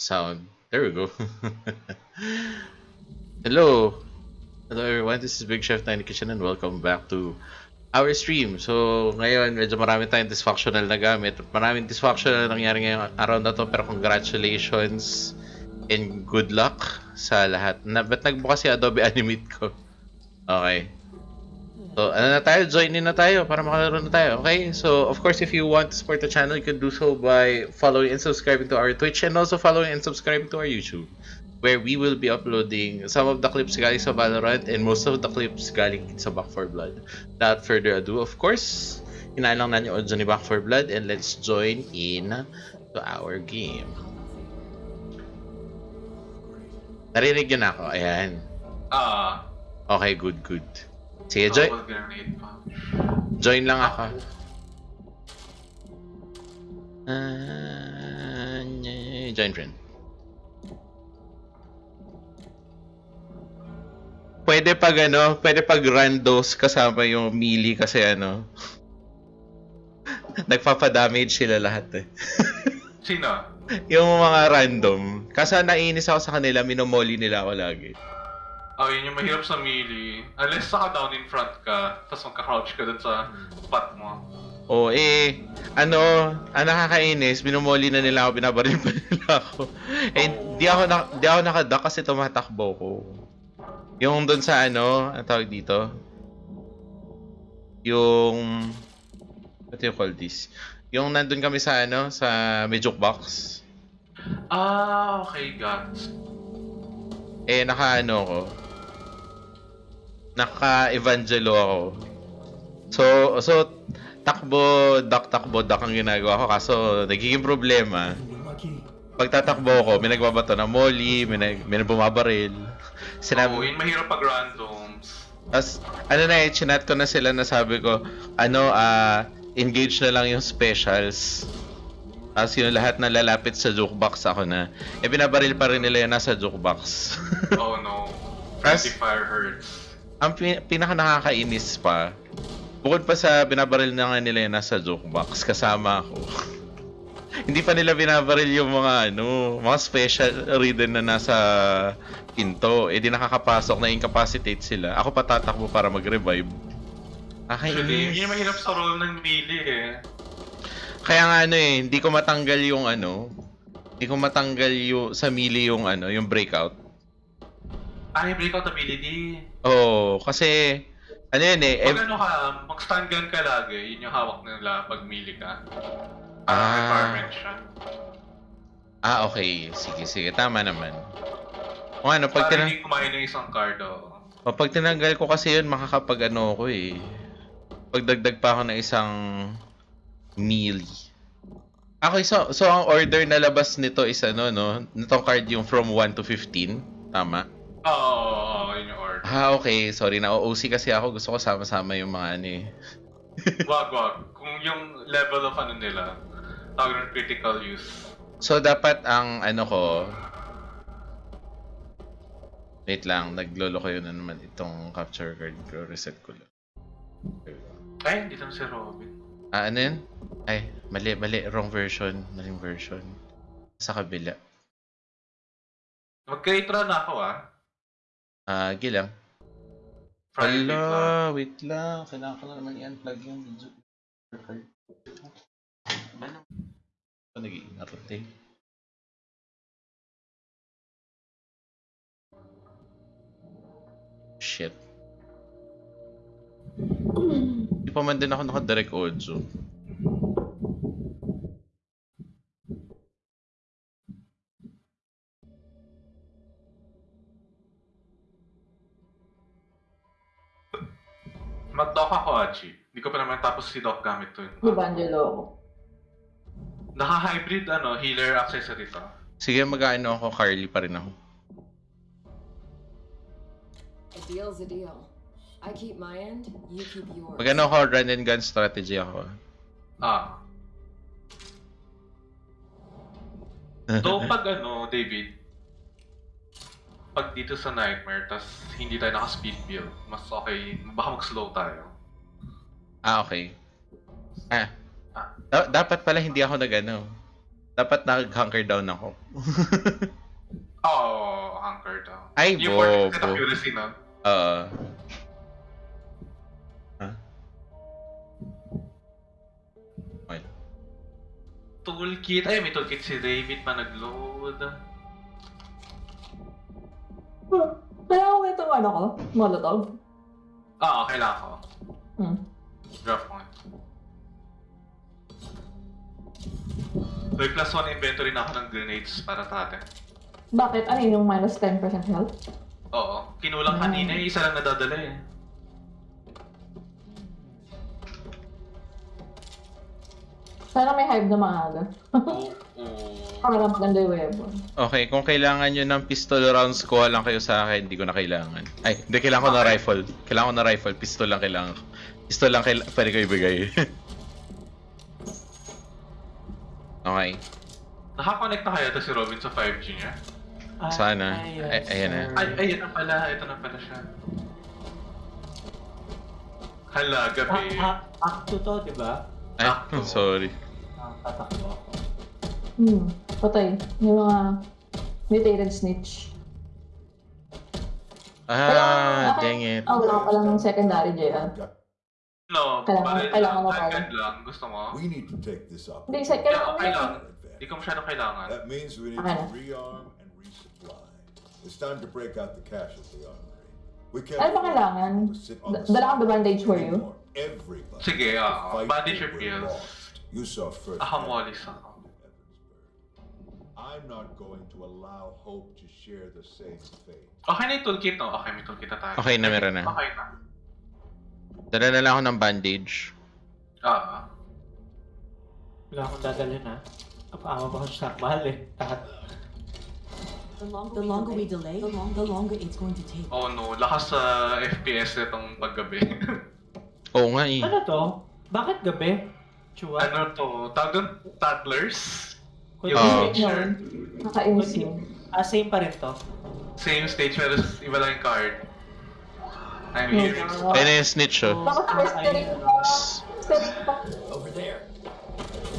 sound. There we go. Hello. Hello everyone, this is Big Chef Tiny Kitchen and welcome back to our stream. So, ngayon, medyo marami tayong dysfunctional na gamit. Maraming dysfunctional na nangyari ngayong araw na to, pero congratulations and good luck sa lahat. Na, ba't nagbukas si Adobe Animate ko? Okay. So, ano na tayo? Join in na tayo para makalaro na tayo. Okay? So, of course, if you want to support the channel, you can do so by following and subscribing to our Twitch and also following and subscribing to our YouTube where we will be uploading some of the clips galing sa Valorant and most of the clips galing sa Back 4 Blood. Without further ado, of course, hinahin lang natin yung audio ni Back 4 Blood and let's join in to our game. Narinig yun ako. Ayan. Ah, Okay, good, good. Sige, join, join lang ako. Nye- join friend. Pwede pag ano, pwede pag randos kasama yung melee kasi ano. Nagpapadamage sila lahat eh. Sino? yung mga random. Kasi nainis ako sa kanila, minomoli nila ako lagi. Oh, yun yung mahirap sa melee. Unless saka down in front ka, tapos magka-crouch ka dun sa spot mo. O eh, ano, ang nakakainis, binomoli na nila ako, binabaril pa nila ako. Eh, di ako, na, di ako nakaduck kasi tumatakbo ko. Yung doon sa ano, ang tawag dito? Yung, what do you call this? Yung nandun kami sa ano, sa may jukebox. Ah, okay, got. Eh, naka ano ko. Naka-evangelo ako. So, so, takbo, duck, takbo, duck ang ginagawa ko. Kaso, nagiging problema. Pagtatakbo ko, may nagbabato na molly, may, nag, may bumabaril. Oh, Sinabi, yun mahirap pag randoms. Tapos, ano na eh, chinat ko na sila na sabi ko, ano, ah, engage na lang yung specials. Tapos yung lahat na lalapit sa jukebox ako na. Eh, binabaril pa rin nila yung nasa jukebox. Oh no. As- Friendly fire hurts. Ang pin- pinaka nakakainis pa, bukod pa sa binabaril na nga nila yung nasa jukebox, kasama ako. Hindi pa nila binabaril yung mga ano, mga special ridden na nasa pinto. Eh di nakakapasok na incapacitate sila. Ako patatakbo para mag-revive. Nakakainis. yun yung mahirap sa role ng melee eh. Kaya nga ano eh, hindi ko matanggal yung ano, hindi ko matanggal yung sa melee yung ano, yung breakout. Ah, yung breakout ability. Oo, kasi ano yun eh, Pag ev- ano ka, mag-stun gun ka lagi, yun yung hawak nila pag melee ka. Ah. Ah, requirement siya. ah okay, sige sige, tama naman. O ano, pag tinang- hindi kumain ng isang card, oh. O, pag tinanggal ko kasi yun, makakapag ano ko eh. Pagdagdag pa ako ng isang melee. Okay, so, so ang order na labas nito is ano, no? Nitong card yung from 1 to 15. Tama? Oo, oh, Ah, okay. Sorry, na-OC kasi ako. Gusto ko sama-sama yung mga ano eh. wag, wag. Kung yung level of ano nila, tawag ng critical use. So, dapat ang ano ko... Wait lang, naglolo ko yun na naman itong capture card ko. Reset ko lang. Ay, hindi lang si Robin. Ah, ano yun? Ay, mali, mali. Wrong version. Maling version. Sa kabila. Mag-create run ako ah. Ah, gilang. Hala, wait lang. Kailangan ko na naman i-unplug yung video. Ano? Ano naging narote? Shit. Di pa man din ako naka-direct audio. Mag-dock ako, Achi. Hindi ko pa naman tapos si Doc gamit to. Evangelo ako. Naka-hybrid ano, healer accessory to. Sige, mag-ano ako, Carly pa rin ako. A deal's a deal. I keep my end, you keep yours. Mag-ano ako, run and gun strategy ako. Ah. So, pag ano, David, pag dito sa Nightmare, tas hindi tayo naka-speed build, mas okay, baka mag-slow tayo. Ah, okay. Ah. Ah. Da- dapat pala hindi ako nag ano. Dapat nag-hunker down ako. Oo, oh, hunker down. Ay, Yung bobo. accuracy, no? Uh, okay. Toolkit. Ay, may toolkit si David pa nag-load. Kaya ko itong ano ko, molotov. Ah, okay lang ako. Hmm. Drop one. May plus one inventory na ako ng grenades para sa atin. Bakit? Ano yun yung minus 10% health? Oo. Kinulang kanina eh. Isa lang nadadala eh. Sana may hive na maaga. Para lang maganda yung weapon. Okay, kung kailangan nyo ng pistol rounds, kuha lang kayo sa akin. Hindi ko na kailangan. Ay, hindi kailangan ko na rifle. Kailangan ko na rifle. Pistol lang kailangan ko. Pistol lang kailangan. Pwede ko ibigay. okay. Nakakonect na kaya to si Robin sa 5G niya? Sana. Ay, ayan na. Ay, ay, ito na pala. Ito na pala siya. Hala, gabi. Act 2 to, di ba? Ay, Sakto. sorry. Ang tatakbo ako. Hmm. Patay. Yung mga mutated snitch. Ah, dang it. Ah, wala ka palang secondary, JR. No, Kailangan- kailangan lang. mo pa. Handgun lang. Gusto mo? We need to take this up. Hindi, sa kailangan mo lang. Hindi ko masyado kailangan. That means we need to rearm and resupply. It's time to break out the cash at the armory. We can't Ano ba kailangan? dala kang bandage for you? Everybody Sige, or we're pills? lost. You saw first. I'm not going to allow hope to share the same fate. Okay na yung toolkit, no? Okay, may toolkit na tayo. Okay na, meron na. Okay na. Dala na lang ako ng bandage. Ah, Wala akong dadalhin ha. Apa-ama ba akong stock? Mahal eh. Lahat. The longer we delay, the, long, the longer it's going to take. oh no, lakas sa FPS nitong paggabi. Oo nga eh. Ano to? Bakit gabi? Chua? ano to? Tawag doon? Tattlers? Kung Yung Oo. picture? Nakainis yun. Ah, same pa rin to. Same stage pero iba lang yung card. I'm Oh, hearing. God. Ayun na yung snitch oh. Bakit festering pa? Festering pa.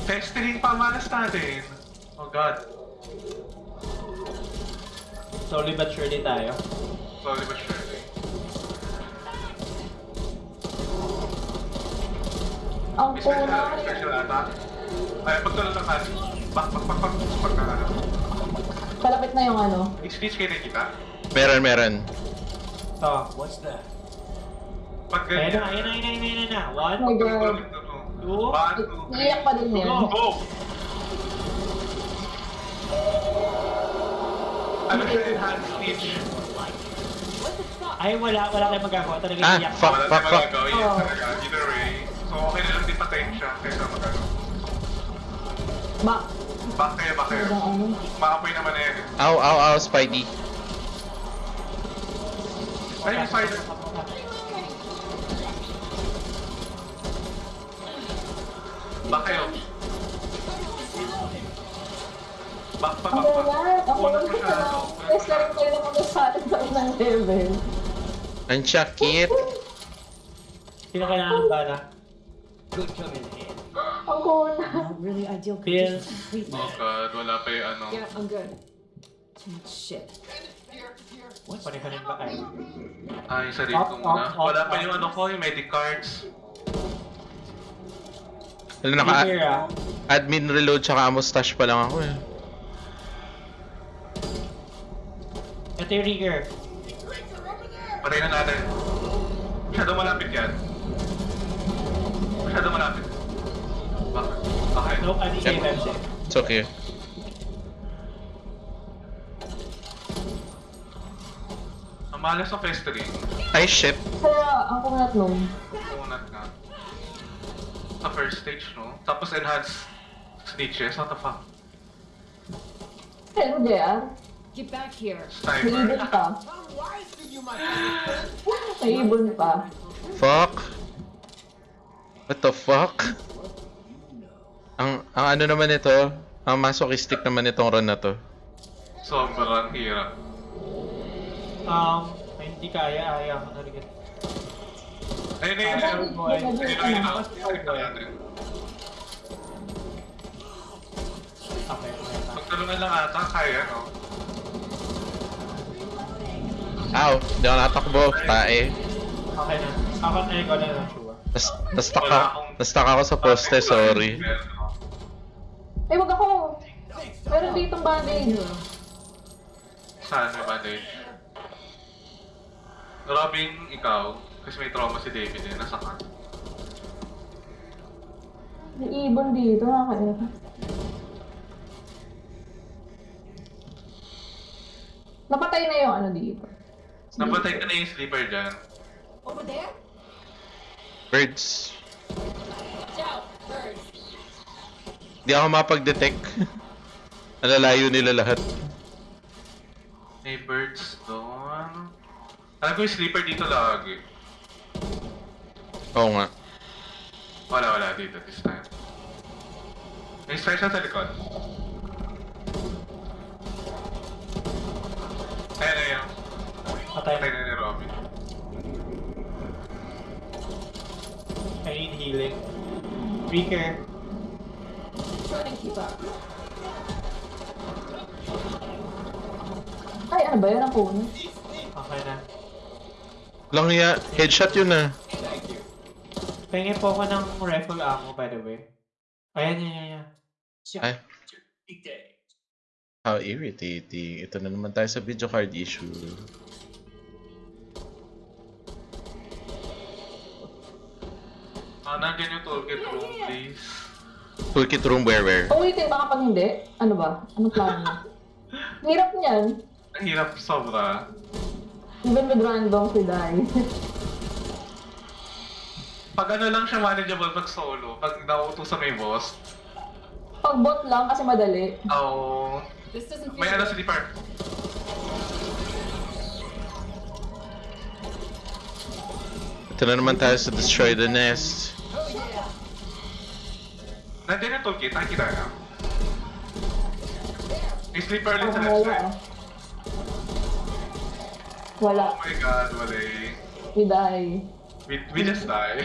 Festering pa malas natin. Oh god. Slowly but surely tayo. Slowly but surely. Ang May special, attack. Ay, pagtulong ng kasi. Bak, bak, bak, bak. Pagka ano. Palapit na yung ano. I-stitch kayo nakita. Meron, meron. To. Pag Ayan na, ganyan. ayan na, ayan na, ayan na, ayan na. One, Oh my God. two, two, three. Naiyak pa din yan. Go, go! Ano siya enhanced stitch? Ay, wala, wala tayong magagawa. Talaga Ah, iyak. fuck. Wala tayong magagawa. Yes, Oh. talaga. Either way. So, okay na lang din patayin siya kaysa magano. Ba? Back kayo, back kayo. Talagang ano? Maapoy naman na yan. eh. Ow, ow, ow, Spidey. Ay, yung spider. Back kayo. Back pa, Ang back pa. wala. Ang wala Unang ka masyado. na. masyado. kayo naman sa atin sa unang level. Ang sakit. Sino kailangan ba na? Ang kuna. Not really ideal conditions. Completely. Oh god, wala pa yung ano. Yeah, I'm good. Shit. Pareho ba kayo? Ay, sarili ko muna. Wala pa yung ano ko, yung medic cards. Alam naka Here ah. admin reload tsaka mustache pa lang ako eh. Ito yung rigger. Patay na natin. Masyado malapit yan. Masyado malapit. Bakit? Okay. Nope, hindi kayo Yep. MC. It's okay. Ang malas sa festering. Ay, shit. Kaya ang kunat nung. Unat nga. Sa first stage, no? Tapos enhance snitches. What the fuck? Hello, JR. Get back here. May Sniper. ibon pa. May ibon pa. Fuck. What the fuck? Ang, ang ano naman ito, ang masochistic naman itong run na to. Sobrang hirap. Um, ay, hindi kaya, ayaw ko na rin. Ayun, ayun, ayun. Boy. Ayun, ayun, ayun. Ayun, ayun. Okay. Magtulungan lang ata, kaya no? Ow, di ako natakbo. Tae. Okay na. Ako na ikaw na lang. Nas, nastuck ako, nastuck ako sa poste, sorry. Eh, wag ako. Meron ditong bandage. Saan may bandage? Robin, ikaw, kasi may trauma si David eh, nasa ka. May ibon dito, nakakaya. Napatay na yung ano dito. Napatay ka na yung sleeper dyan. Over there? Birds. Watch out, birds. Di ako mapag-detect. Nalalayo nila lahat. May birds doon. Alam ko yung sleeper dito lagi. Oo nga. Wala, wala dito this time. May strike siya sa likod. Ayan na yun. Patay Patay na. na ni Robin. I need healing. Weaker. Trying to keep up. Ay, ano ba yan? Ang puno. Okay na. Lang ya, headshot yun ah. Pengen po ako ng rifle ammo, by the way. Ayan, yan, yan, yan. Ay. How irritating. Ito na naman tayo sa video card issue. Ah, nandiyan yung toolkit room, please. Toolkit room where where? Ulitin baka pag hindi. Ano ba? Ano plano mo? Hirap niyan. Ang hirap sobra. Even with random si Dai. Pag ano lang siya manageable pag solo, pag nauto sa may boss, pag bot lang kasi madali. oh, This doesn't feel may ano good. sleeper. Ito na naman tayo sa Destroy the Nest. Nandiyan yung toolkit, nakikita na. May sleeper ulit sa left side. Wala. Oh my god, wala eh. Si Dai. We, we just die.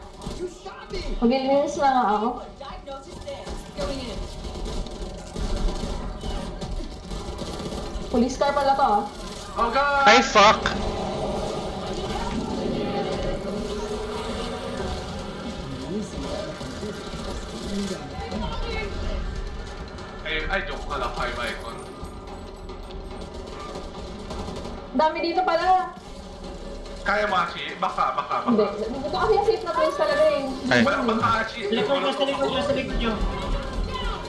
Mag-ilins na nga ako. Police car pala to ah. oh god! Ay, fuck! Ay, ay, joke ka lang, five icon. Dami dito pala. Kaya mo, Achi? Baka, baka, Hindi. baka. Dito kasi yung safe na place talaga eh. Ay. Baka, baka, Achi. Sa likod nyo, sa likod nyo, sa likod nyo.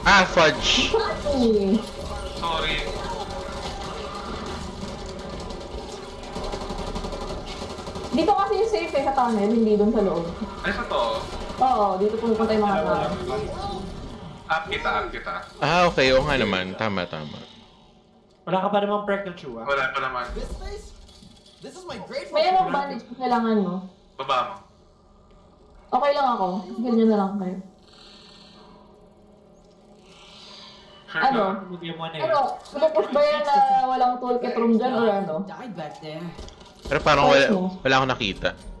Ah, fudge! Ay. Sorry. Dito kasi yung safe eh sa tunnel, hindi doon sa loob. Ano sa to? Oo, dito pupunta yung mga tao. Up kita, up kita. Ah, okay. Oo nga naman. Tama, tama. Wala ka pa namang perk ng Chua. Wala pa naman. This face? This is my grateful May anong bandage kung kailangan mo. Baba mo. Okay lang ako. Sige nyo na lang kayo. Ano? eh. Ano? Pumupush ba yan na walang toolkit room dyan or ano? Pero parang wala, wala akong nakita.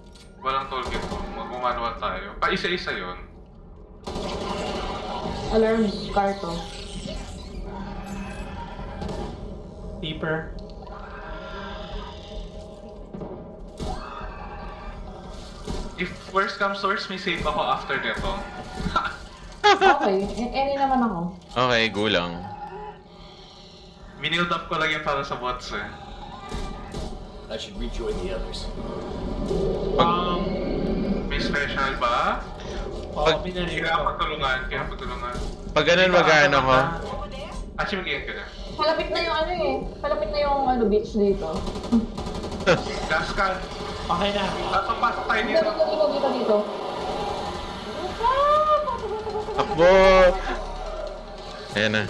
Walang toolkit po. Mag-manual tayo. Pa isa-isa yun. Alarm car to. Deeper. If worst comes worst, may save ako after nito. Okay, any naman ako. Okay, gulang. Binild up ko lang yan para sa bots eh. I should rejoin the others. Um, May special ba? oo, Pag- binaril Kaya ko. pagtulungan, kaya pagtulungan. Pag ganun, mag-ano ko. Actually, mag-end ka na. Malapit na yung ano eh. Malapit na yung ano beach dito. Gas. Okay na. Pasok, pasok tayo Dito, dito. dito, dito, dito, dito. Takbo! Ayan na.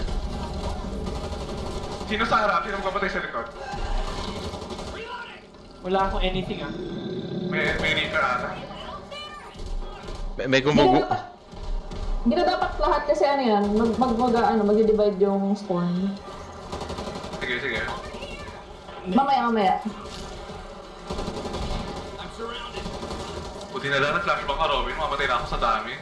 Sino sa harap? Sino magpapatay sa likod? Wala akong anything ah. May, may reaper ata. May, may gumugu... dapat, hindi na dapat lahat kasi ano yan, mag, mag, mag ano, mag-divide yung spawn. Sige, sige. Mamaya, mamaya. Buti na lang na-flashback ka, Robin. Mamatay na ako sa dami.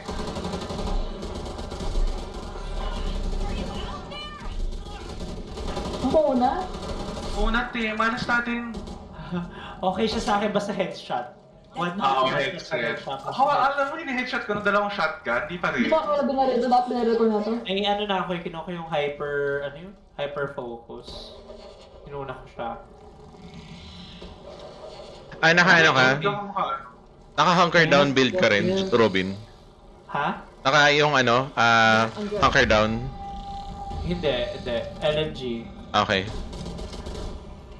Puna? Una, te, malas natin. okay siya sa akin basta headshot. Okay, basta headset. headshot. Ako, alam mo, ini-headshot ko ng dalawang shotgun, di pa Di rin. ba ako binaril? Ito dapat binaril ko na to. Ay, ano na ako, eh, kinuha ko yung hyper, ano yun? Hyper focus. Inuna ko siya. Ay, naka ano ka? Hindi ako maka- Naka hunker down build ka rin, Robin. Ha? Naka yung ano, ah, hunker down. Hindi, hindi. LMG. Okay.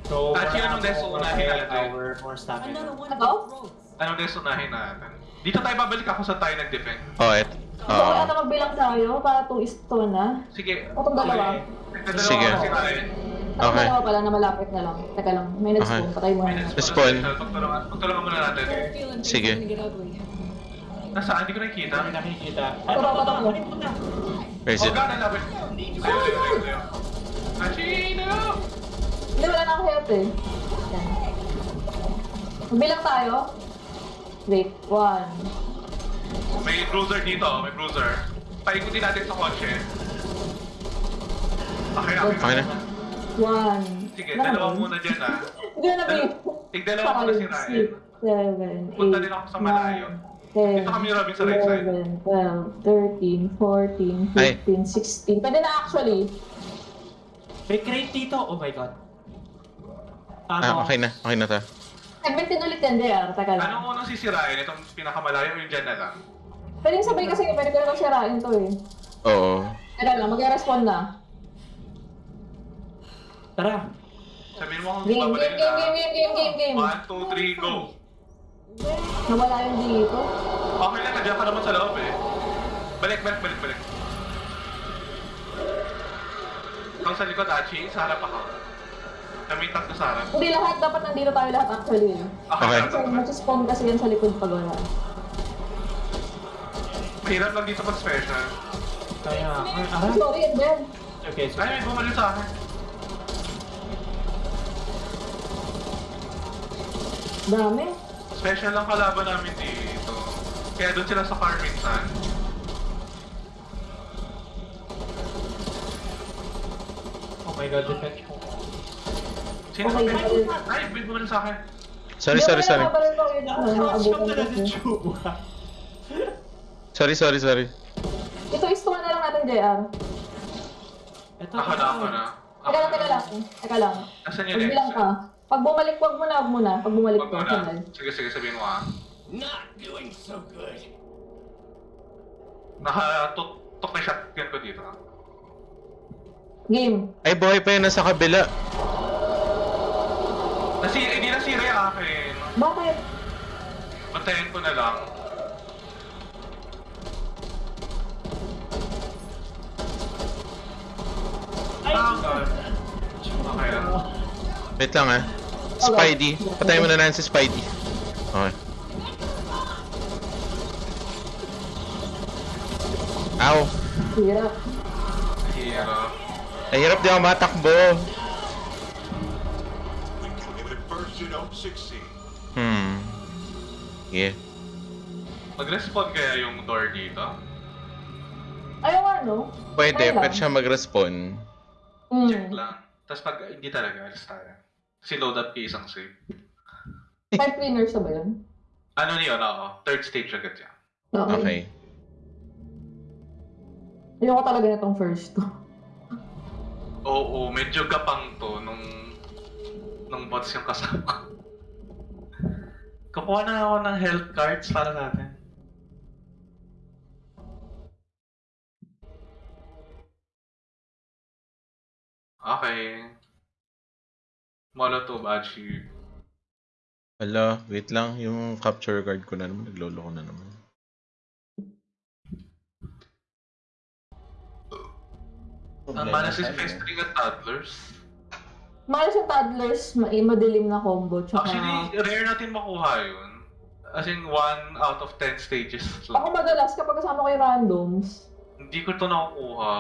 So, Actually, anong ammo, deso more unahin fire natin? power, more stamina. Another one Ano? those roads. Anong guys unahin natin? Dito tayo babalik ako sa tayo nag-defend. Oh, et. Gusto ko Oo. ata magbilang tayo para 2 is 2 na. Sige. O itong dalawa. Okay. Sige. Ang Okay. dalawa pala na malapit na lang. Teka lang, may nag-spawn. Okay. Patay mo na. Spawn. Pagtulungan, pagtulungan muna natin. Sige. Nasaan? Hindi ko nakikita. Dami nakikita. Ano ito. Ano ba? Where is Oh, it? God, nalapit. Ayaw, ayaw, ayaw, ayaw. Achino! Hindi, wala na akong health eh. Yan. Magbilang tayo. Wait, 1. May bruiser dito, may bruiser. Paikutin natin sa kotse. Okay, okay. Okay na. 1. Sige, dalawa muna dyan ah. Hindi na Dal- Tigdalawa muna si Ryan. 7, 8, Punta din ako sa malayo. 10, Dito kami, Robin, sa right side. 11, 12, 13, 14, Ay. 15, 16. Pwede na actually. May crate dito. Oh my god. Ah, Ano? okay na. Okay na to. 17 ulit yan. Teka lang. Anong unang sisirain? Itong pinakamalayo yung dyan na lang. Pwede sabay kasi pwede ko naman sirain to eh. Oo. Teka lang, mag-respond na. Tara. Sabihin mo kung Game, game, game, game, game, game, game, game. 1, 2, 3, go! Nawala yung dito. Okay lang, nandiyan ka naman sa loob eh. Balik, balik, balik, balik. Ang sa likod, Achi, sa harap ako. Kami tatlo sa harap. Hindi lahat, dapat nandito tayo lahat actually. Okay. Kasi mag-spawn kasi yan sa likod pag wala. Mahirap lang dito pag special. Kaya, ay, Ah, ah, sorry, and then. okay, so, Ay, may bumalik sa akin. Dami. Special lang kalaban namin dito. Kaya doon sila sa car minsan. oh my god, defense ko. Sino Okay, ba? okay. Ay, may bumalik sa akin. Sorry, sorry, sorry. ko yun. Ko. Sorry, sorry, sorry. Ito is na lang natin, JR. Ito, Ako na, ako na. Ako Teka lang, teka lang. Teka lang. Asan yung Magbilang next? ka. Pag bumalik, wag mo na, wag mo na. Pag bumalik Wag ka, mo na. sabay. Sige, sige, sabihin mo ah. Not doing so good. Nakatok na shotgun ko dito. Game. Ay, buhay pa yun nasa kabila. Nasi, hindi nasira yung akin. Bakit? Bantayan ko na lang. Ay, Ah, God. Okay lang. Wait lang ah. Spidey. Patayin mo na lang si Spidey. Okay. Ow. Hirap. Hero. Nahirap di ako matakbo. When you don't succeed. Hmm. Yeah. Mag-respawn kaya yung door dito? Ayaw ano? Pwede, lang. pwede siya mag-respawn. Mm. Check lang. Tapos pag hindi talaga, alis tayo. Kasi load up kay isang save. Five cleaners na ba yun? Ano niyo, oo. Third stage agad yan. Okay. Ayoko talaga na tong first. Oo, medyo gapang to nung nung bots yung kasama ko. Kukuha na ako ng health cards para sa atin. Okay. Molotov achieve. Ala, wait lang. Yung capture card ko na naman. Naglolo ko na naman. Ang manas is festering at toddlers. Malas yung toddlers, ma madilim na combo, tsaka... Actually, rare natin makuha yun. As in, 1 out of 10 stages Ako lang. madalas kapag kasama ko yung randoms, Hindi ko to nakukuha.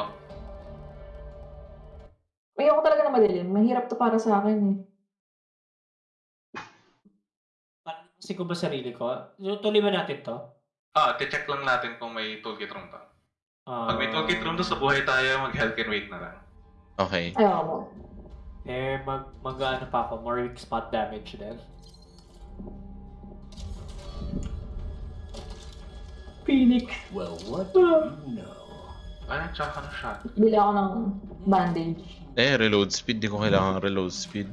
ayoko talaga na madilim. Mahirap to para sa akin eh. Parang kasi ko ba sarili ko? Tuloy ba natin to? Ah, check lang natin kung may toolkit room pa. Ah, Pag may toolkit room to sa buhay tayo, mag-health and wait na lang. Okay. Ayoko mo. Eh, mag, mag ano pa ako, more weak spot damage din. Phoenix. Well, what do you know? Ay, tsaka ng shot. Bili ako ng bandage. Eh, reload speed. Di ko kailangan reload speed.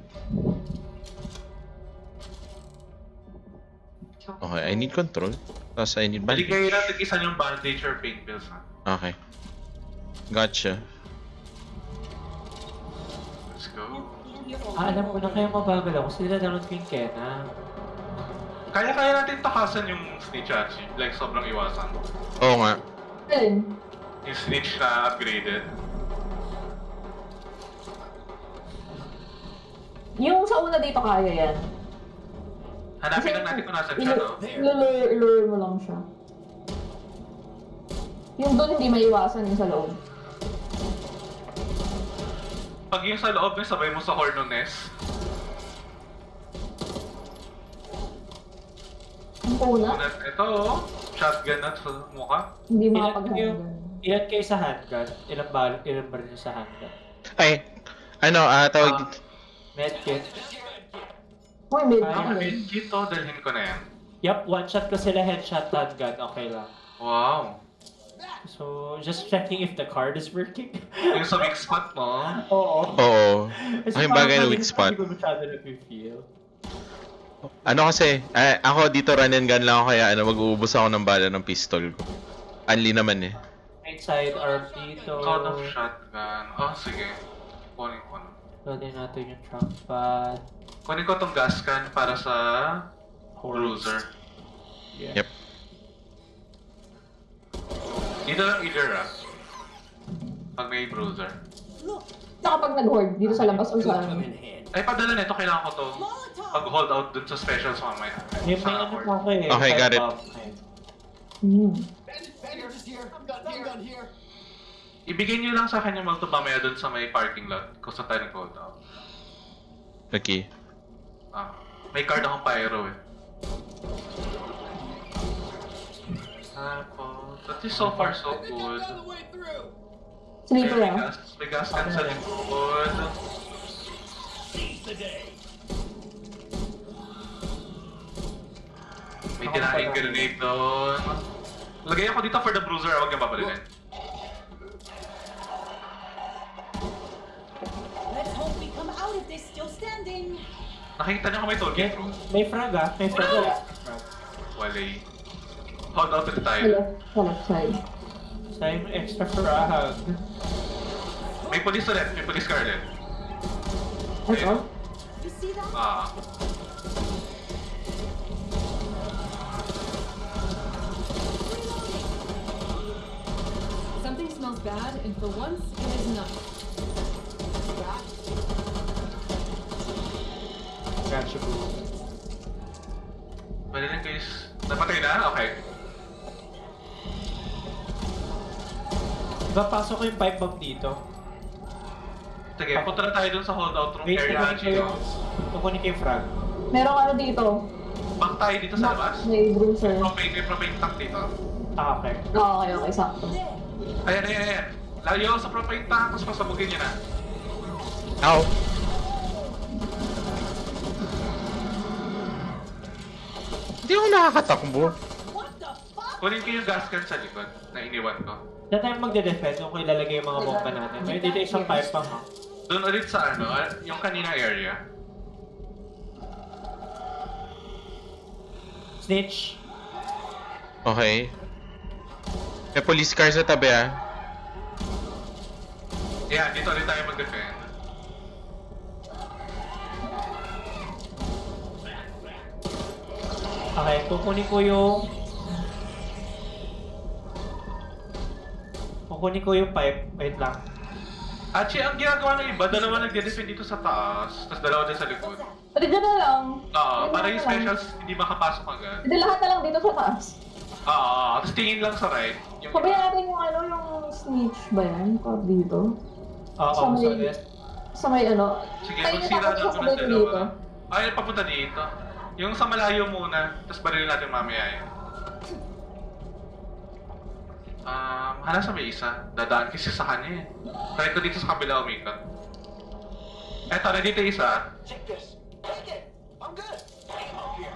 Okay, I need control. Tapos I need Balik bandage. kayo natin isa yung bandage or pain pills ha. Okay. Gotcha. Ah, alam ko na kayo mabagal ako. Sila download ko yung Kena. Kaya-kaya natin takasan yung snitch Hachi. Like, sobrang iwasan. Oo nga. Alin? Yung snitch na upgraded. Yung sa una dito kaya yan. Hanapin lang natin kung nasan siya, no? Ilure mo lang siya. Yung doon hindi maiwasan yung sa loob. Pag yung sa loob, may sabay mo sa Hornones. Ang una, Unat, ito oh. Shotgun na sa mukha. hindi Ilan makapag-handgun. ilan kayo sa handgun? Ilang bal, ilang bar nyo sa handgun? Ay, ano, ah, tawag dito. Medkit. Uy, Ang ano. medkit to, dalhin ko na yan. Yup, one shot ko sila headshot handgun, okay lang. Wow. So, just checking if the card is working. Yung sa weak spot mo. Oo. Oo. Kasi Ay, parang bagay na weak spot. Hindi ko masyado nag-feel. Ano kasi, eh, ako dito run and gun lang ako kaya ano, mag-uubos ako ng bala ng pistol ko. Unli naman eh. Right side arm dito. Cone of shotgun. Oh, sige. Kunin ko na. Loadin natin yung trunk pad. Kunin ko tong gas can para sa bruiser. Yeah. Yep. Dito lang either ah. Pag may bruiser. Saka pag nag-hoard, dito sa labas o sa... Ay, padala nito. Kailangan ko to pag hold out dun sa specials mamaya. May may Sa ano pa ako eh. Okay, got it. here. Ibigay niyo lang sa akin yung multo mamaya dun sa may parking lot kung saan tayo nag-hold out. Okay. Ah, may card akong pyro eh. Tapos, least so far so good. down the way through. Sleeper May ah. gas, may gas can sa likod. May tinaing grenade doon. Lagay ako dito for the bruiser, huwag niyang babalikin. Let's hope we come out of this still standing. Nakikita niyo kung may toll gate? May frag ah. May frag ah. Wala Hold out ulit Sa tayo. left, sa left side. Time extra frag. May police ulit, may police car ulit. Ito? You see that? Ah. Something smells bad, and for once, it is not. Gotcha boo. Pwede lang guys. Napatay na? Okay. Diba pasok ko yung pipe bomb dito? Sige, punta na tayo dun sa holdout room Wait, area. kukunin ko yung... Chino. Kukunin ko yung frag. Merong ano dito. Back tayo dito sa labas. May bruiser. Propane, may propane tank dito. Ah, okay. Oo, okay, okay, sakto. Ayan, ayan, ayan. Layo sa propane tank, tapos pasabugin niya na. Ow! Hindi ako nakakatakbo. Kunin ko yung gas can sa likod na iniwan ko. Na tayo magde-defend kung kung ilalagay yung mga bomba natin. May dito isang pipe bomb ha. Doon ulit sa ano, ah, yung kanina area. Snitch. Okay. May police car sa tabi ah. Yeah, dito ulit tayo mag-defend. Okay, kukunin ko yung... Kukunin ko yung pipe. Wait lang. Actually, ang ginagawa ng iba, dalawa nagde-defend dito sa taas, tapos dalawa dyan sa likod. Pwede dyan na lang. Oo, Dyan para yung lang. specials hindi makapasok agad. Pwede lahat na lang dito sa taas. Oo, tapos tingin lang sa right. Yung Sabihin natin yung ano, yung snitch ba yan? Card dito. Oo, Sa may-. Sa may ano. Sige, Ay, magsira tapos na ako sasabay ng ko dalawa. dito. Ay, papunta dito. Yung sa malayo muna, tapos barilin natin mamaya yun. Um, hala sa may isa. Dadaan kasi sa kanya eh. Try ko dito sa kabila umikot. Eto, nandito isa. Take this. Take it. I'm good. Take him here.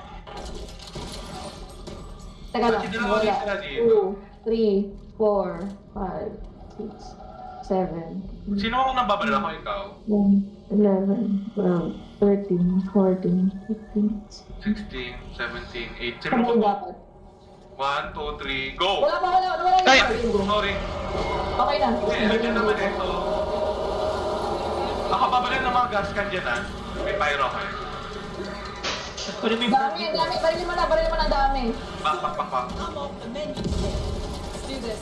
Teka lang. Dalawa Wala. rin sila dito? 2, 3, 4, 5, 6, 7, Sino ang nababalala ko ikaw? 10, 11, 12, 13, 14, 15, 16, 17, 8. Sino Sabay mo? dapat. 1, 2, 3, go! Wala pa, wala, wala. Ay! Sorry. Okay na. Eh, andyan naman eh. So, ako babalin ng mga gas can dyan ah. May pyro mo yung Dami, dami. Barilin mo na, barilin mo na dami. I'm off the menu. Let's do this.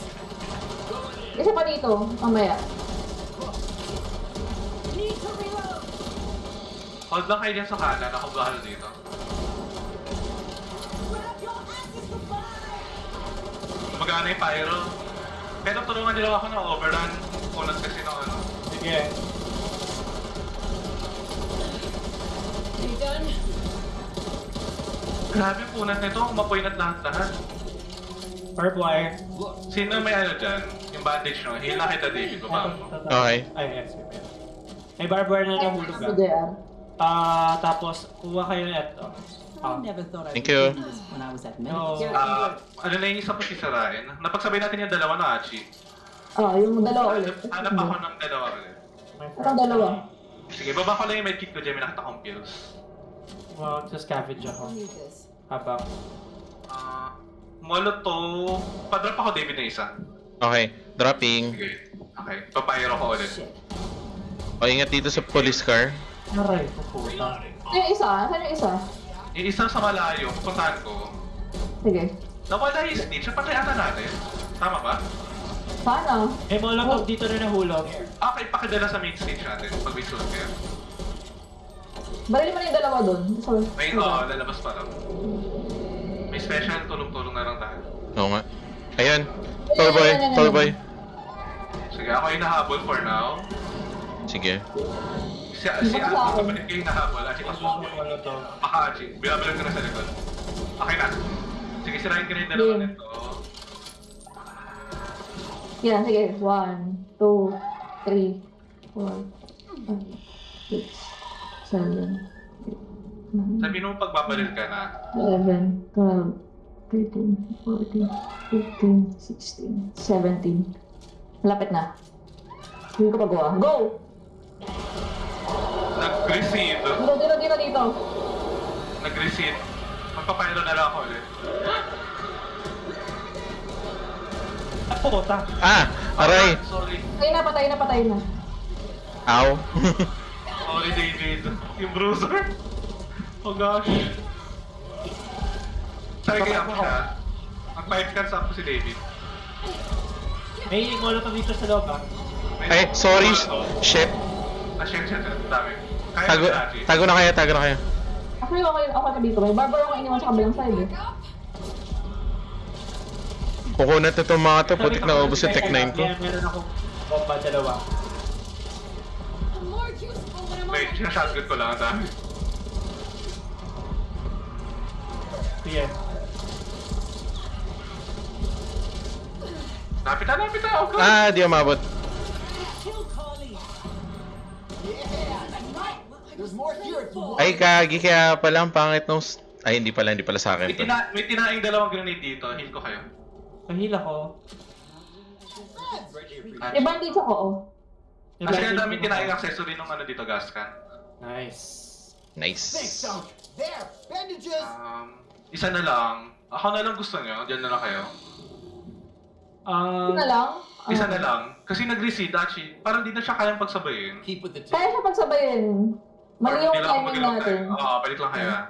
Isa pa dito, mamaya. Hold lang kayo dyan sa kanan. Ako bahala dito. Gumagana yung pyro. Pero tulungan nila ako ng overrun. Kunas kasi ng ano. Sige. Are you done? Grabe punat nito. Umapoy na lahat-lahat. Barbed wire. Sino may ano dyan? Yung bandage no? Hila kita David. Baba mo. Okay. Ay, yes. May barbed wire na nahulog Si ah. Tapos kuha kayo ng ito. I Ah. never thought I'd Thank be you. doing this when I was at No. Medic. Ah, ano na yung isa sisirain? Napagsabay natin yung dalawa na Achi. Oh, yung dalawa ulit. Hanap ako ng dalawa ulit. Anong dalawa? Sige, baba ko lang yung medkit ko dyan. May nakita kong pills. Well, just scavenge ako. This. Habang. Ah, Molotov. Padrop ako David na isa. Okay. Dropping. Sige. Okay. Papayro ko ulit. Shit. O, ingat dito sa police car. Aray, puputa. Ano yung isa? Saan yung isa? Yung isang sa malayo, pupuntahan ko. Sige. Nawala yung snitch. Patay ata natin. Tama ba? Sana. May molotov dito na nahulog. Okay, pakidala sa main stage natin pag may sulat kayo. Barilin mo na yung dalawa doon. So, May, oo, lalabas pa lang. May special, tulong-tulong na lang tayo. Oo nga. Ayun. Tall boy. Tall boy. Sige, ako ay nahabol for now. Sige. Si, si Achi, sa kapatid kayo nahabol. Achi, pasusunod. Molotov. Baka Achi, binabalag ka na sa likod. Okay na. Sige, sirahin ka na yung dalawa nito. Yan, sige. One, two, three, four, five, six, seven, eight, nine, Sabihin mo pagbabaril ka na. 11, 12, 13, 14, 15, 16, 17. Malapit na. Hindi ko pagawa. Go! Nag-recede. Dito, dito, dito, dito. Nag-recede. Magpapayro na lang ako ulit. Ah, puta. Ah! Aray! Sorry. Patay na, patay na, patay na. Ow! Sorry, David. Yung bruiser. Oh gosh. Sorry kaya ako siya. Mag-five cards ako si David. May molotov dito sa loob ah. Ay, sorry. Shit. Shit, shit. Dami. Kaya Tago, si Achi. tago na kayo, tago na kayo. Actually, okay, okay ka dito. May barber akong iniwan sa kabilang side eh. Kukunat na itong mga to. Putik na ubos yung tech 9 ko. Kaya meron akong bomba dalawa. Wait, sinashotgun ko lang ang dami. Sige. Lapit na, lapit na. God. Ah, di umabot. Ay, kagi kaya pala ang pangit nung... Ay, hindi pala, hindi pala sa May, akin to. tina may tinaing dalawang grenade dito. Heal ko kayo. Pahila ko. Achi. May bandage ako, oh. May Kasi ang bandage dami mo tinaing accessory nung ano dito, gas can. Nice. Nice. There, bandages. Um, isa na lang. Ako na lang gusto nyo. Diyan na lang kayo. Um, na lang. Ah. Isa na lang. Kasi nag-recede, actually. Parang di na siya kayang pagsabayin. Keep with the Kaya siya pagsabayin. Mali yung timing natin. Oo, balik lang kayo. ah.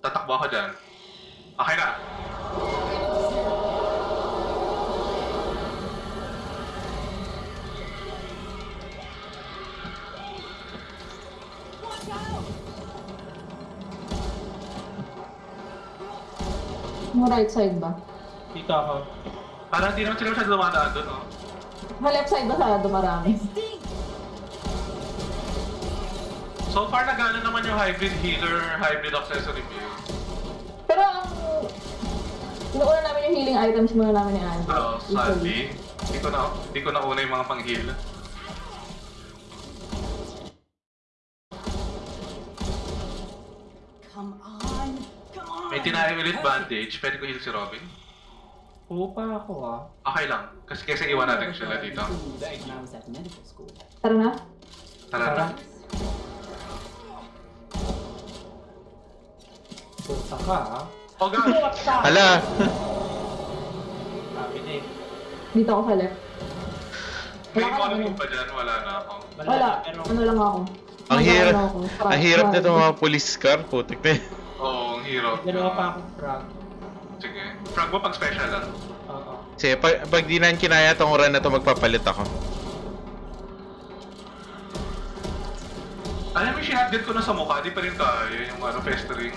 Tatakbo ako dyan. Okay na. Yung right side ba? dito ako. Parang hindi naman sila masyado dumadaan doon, no? Malap side masyado marami. So far, nagana naman yung hybrid healer, hybrid accessory build. Pero ang... Inuuna namin yung healing items muna namin ni Andrew. Oo, so, sadly. Hindi ko, na, hindi ko nauna yung mga pang-heal. Come on! Come on! May tinari ulit bandage. Pwede ko heal si Robin. Pupa ako ah. Okay lang. Kasi kasi iwan natin sila dito. Tara na. Tara na. Puta ka ah. Oh god! Hala! Sabi na eh. Dito ako sa left. May naman. pa dyan. Wala na ako. Wala. Ano lang ako. Ang hirap, ang hirap nito mga police car, putik na yun. Oo, ang hirap. dalawa pa akong frag. Sige. Frag mo pag special lang. Oo. Kasi pag, pag di na kinaya tong run na to, magpapalit ako. Alam mo, sinatgat ko na sa mukha. Di pa rin kaya yung ano, festering.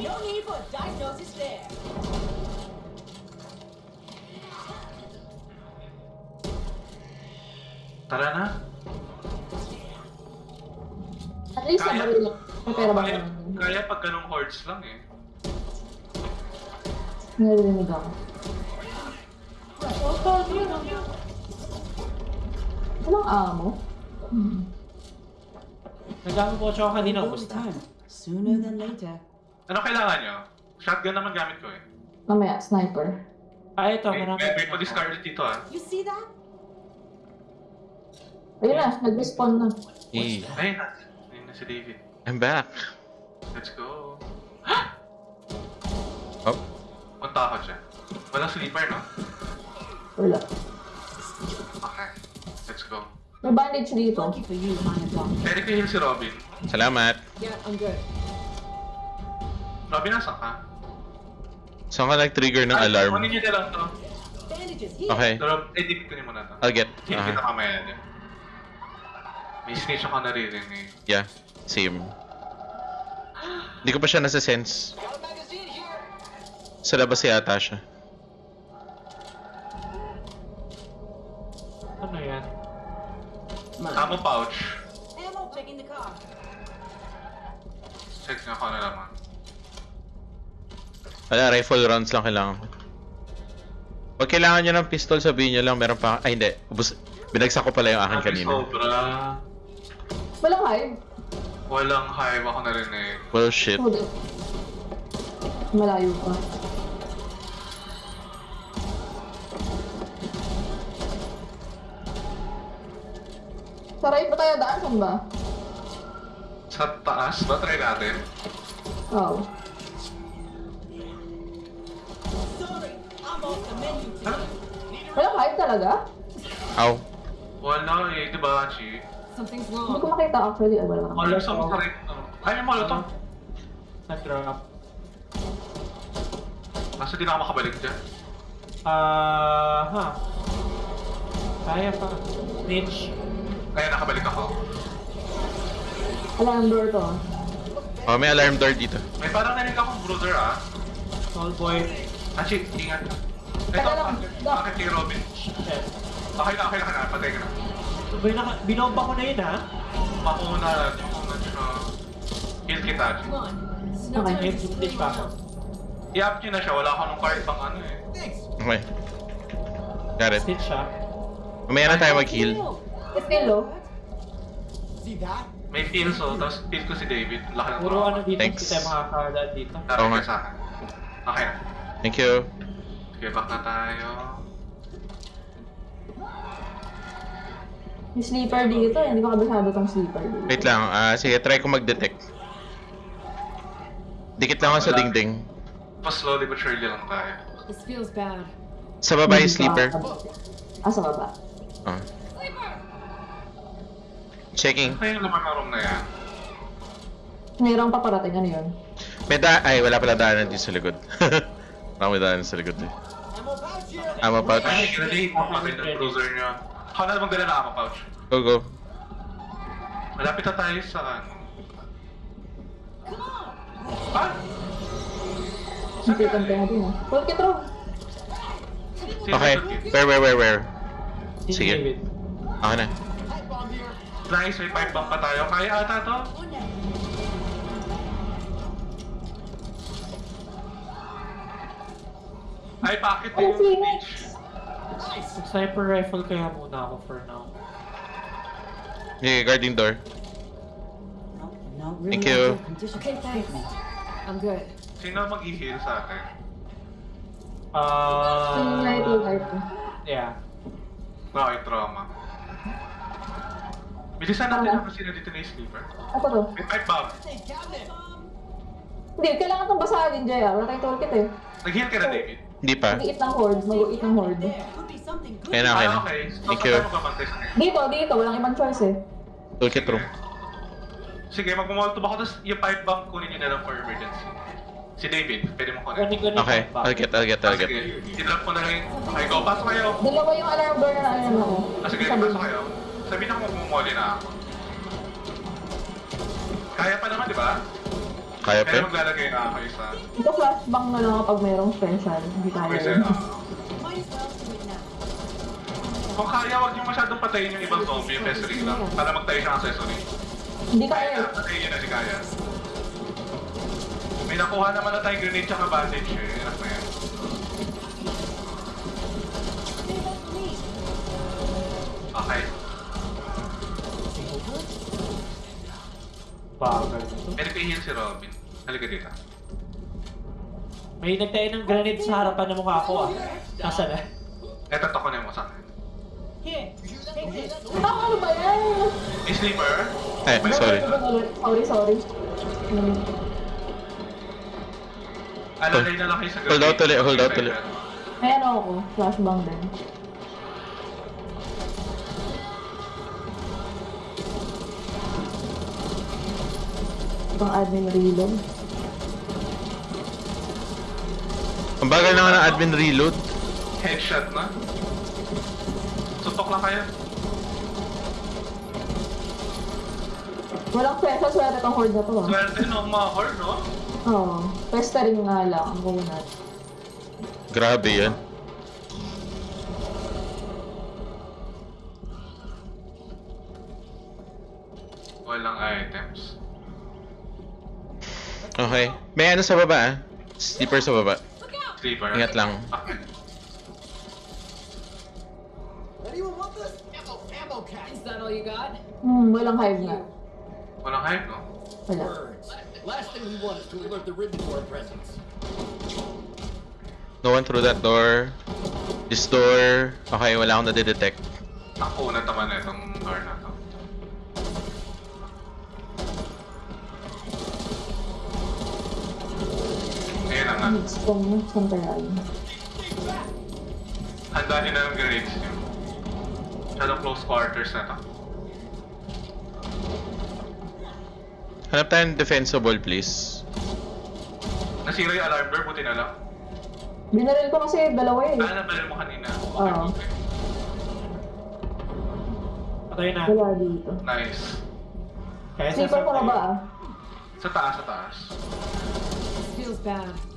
No need for diagnosis there. Tara na. At least Kaya. nabaril lang. May pera ba kaya, kaya pag ganong hordes lang eh. Naririnig ako. Walang amo? Hmm. Nagamit ko siya kanina. Gusto. Sooner than later. Ano kailangan nyo? Shotgun naman gamit ko eh. Mamaya, sniper. Ah, ito. May, Marami. may, may pa-discard dito ah. You see that? Ayun na, nag-respawn na. Hey, Ayun na. Ayun na si David. I'm back. Let's go. Oh, Punta ako dyan. Walang sleeper, no? Wala. Okay. Let's go. May bandage dito. For you, a doctor. Pwede ko heal si Robin. salamat. Yeah, I'm good. Robin, nasan ka? Saan ka nag-trigger ng Ay, alarm? Kunin nyo na lang to. Okay, Pero, edit ko niyo muna to. I'll get. Hindi kita Uh, mamaya dyan. May snitch ako naririnig. yeah, same. Hindi ko pa siya nasa-sense. Sa labas yata siya. Ano yan? Ammo pouch. Ammo checking the car. Check nyo ako na naman. Wala, rifle rounds lang kailangan ko. Pag kailangan nyo ng pistol, sabihin nyo lang, meron pa... Ay, hindi. Ubus, binagsak ko pala yung akin Sabi kanina. Sobra. Hive. Walang hive ako narinig. Well, shit. Hold it. Malayo pa. Saray pa tayo daan, saan ba? Sa taas ba? Try natin. Oo. Menu today. Walang hive talaga? Ow. Wala eh, di ba, Chi? Something's Hindi ko wrong. makita actually. Ay, wala. Molotov sa mga rin. Ay, may molotov. Nag-drop. Kaso di na ako makabalik dyan. Ah, ha. Kaya pa. Snitch. Kaya nakabalik ako. Alarm door to. ah. Oh, may alarm door dito. May parang narinig akong brother ah. Tall boy. Ah, Chi, ingat ka. Ito, Teka lang, bakit, Doc. bakit kay Robin? Shit. Okay na, okay na ka na. Patay ka na. Bin- Binomba ko na yun ha. Mauna, siya. Heal kita, no Okay. screw snitch pa ako. I-up nyo na siya. Wala ako nung card pang ano eh. Thanks. Okay. Got it. Snitch siya. Mamaya na tayo mag-heal. Still low. See that? May feel so, tapos feel ko si David. Laki ng Puro ano dito, Thanks. hindi tayo makakadaan dito. Tara ka sa akin. Okay. Thank you. Sige, back na tayo. Yung sleeper dito. Hindi ko kabisado tong sleeper dito. Wait lang. Ah, sige, try ko mag-detect. Dikit lang ako sa Wala. dingding. Mas slowly but surely lang tayo. This feels bad. Sa baba yung sleeper. Ah, sa baba. Oh. Checking. Ano kaya yung laman ng room na yan? Mayroong paparating. Ano yun? May da... Ay, wala pala daanan dito sa likod. Baka may daanan sa likod eh. Ammo pouch. Ay, ready. Papatay ng cruiser niya. Ako na namang dala na ako, pouch. Go, go. Malapit na tayo sa ano. Ah! Hindi kante natin ah. Sino Okay. yung kid? Where, where, where, where? Si Sige. Ako na. Nice, may pipe bomb pa tayo. Kaya ata to? Ay, bakit Ano, yung? Sniper rifle kaya muna ako for now. Okay, guarding door. Really Thank you. Okay, thanks. I'm good. Sino mag-i-heal sa? Yung Uh, yeah. Bakit trauma? Bilisan natin ako sino dito na yung sleeper. Ako to. May pipe bomb. Hindi, kailangan itong basahin, Jay. ah. Wala tayong toolkit eh. Nag-heal ka na, David? Hindi pa. Mag-iit ng horde. Mag-iit ng horde. Kaya na, kaya na. Ah, okay. So, Thank saan you. tayo magbabantay sa kanya? Dito, dito. Walang ibang choice eh. Toolkit room. Sige, mag-molotov ako, tapos yung pipe bomb kunin nyo na lang for emergency. Si David, pwede mo kunin. Okay, yung. I'll get, I'll get, Ah, I'll get. sige, i-drop ko na rin. Okay, go, pasok kayo. Dalawa yung alarm door na ano ako. Ah, sige, Sabi- pasok kayo. Sabihin ako magmumoli na ako. Kaya pa naman, di ba? Kaya pa? Kaya maglalagay na ako isa. Ito flashbang na lang kapag mayroong special. Hindi tayo. Okay, now. Kung kaya, huwag niyo masyadong patayin yung ibang zombie, yung accessory lang. Para magtayo siya ng accessory. Hindi kaya Kaya, eh. patayin niyo na si Kaya. May nakuha naman na tayong grenade tsaka bandage eh. Na yan. Okay. Bagal. Pwede ko i-heal si Robin. Halika dito. May nagtayo ng grenade sa harapan ng mukha ko ah. Nasaan na? Eto, takunin mo sa akin. Here, take this. Ah, ano ba yan? May sleeper? Eh, sorry. Sorry, sorry. Hmm. Alalay na lang kayo sa Hold out ulit, hold out ulit. May ano ako. Flashbang din. Itong admin reload. Ang bagal naman ng admin reload. Headshot na. Suntok lang kayo. Walang special swerte itong horde na to ah. Swerte ng mga horde, no? Oo. Pestering nga lang ang kunat. Grabe yan. Walang items. Okay. May ano sa baba ah. Sleeper sa baba. Sleeper. Ingat lang. Anyone want this? Ammo, ammo cap! Is that all you got? Hmm, walang hive na. Walang hype, no? Wala. Last thing we want is to alert the ridden to our presence. No one through that door. This door. Okay, wala akong nadidetect. Ang kunat naman na itong door na to. Ngayon na nga. Strong na. Saan kaya yun? Handa nyo na ng grenades nyo. Masyadong close quarters na to. Hanap tayo ng defensible, please. Nasira yung alarm door, buti na lang. Binaril ko kasi dalawa eh. Ah, nabalil mo kanina. Okay, Oo. okay. Patay na. Wala dito. Nice. Kaya sa Sleeper ko na ba ah? Sa taas, sa taas. Feels bad.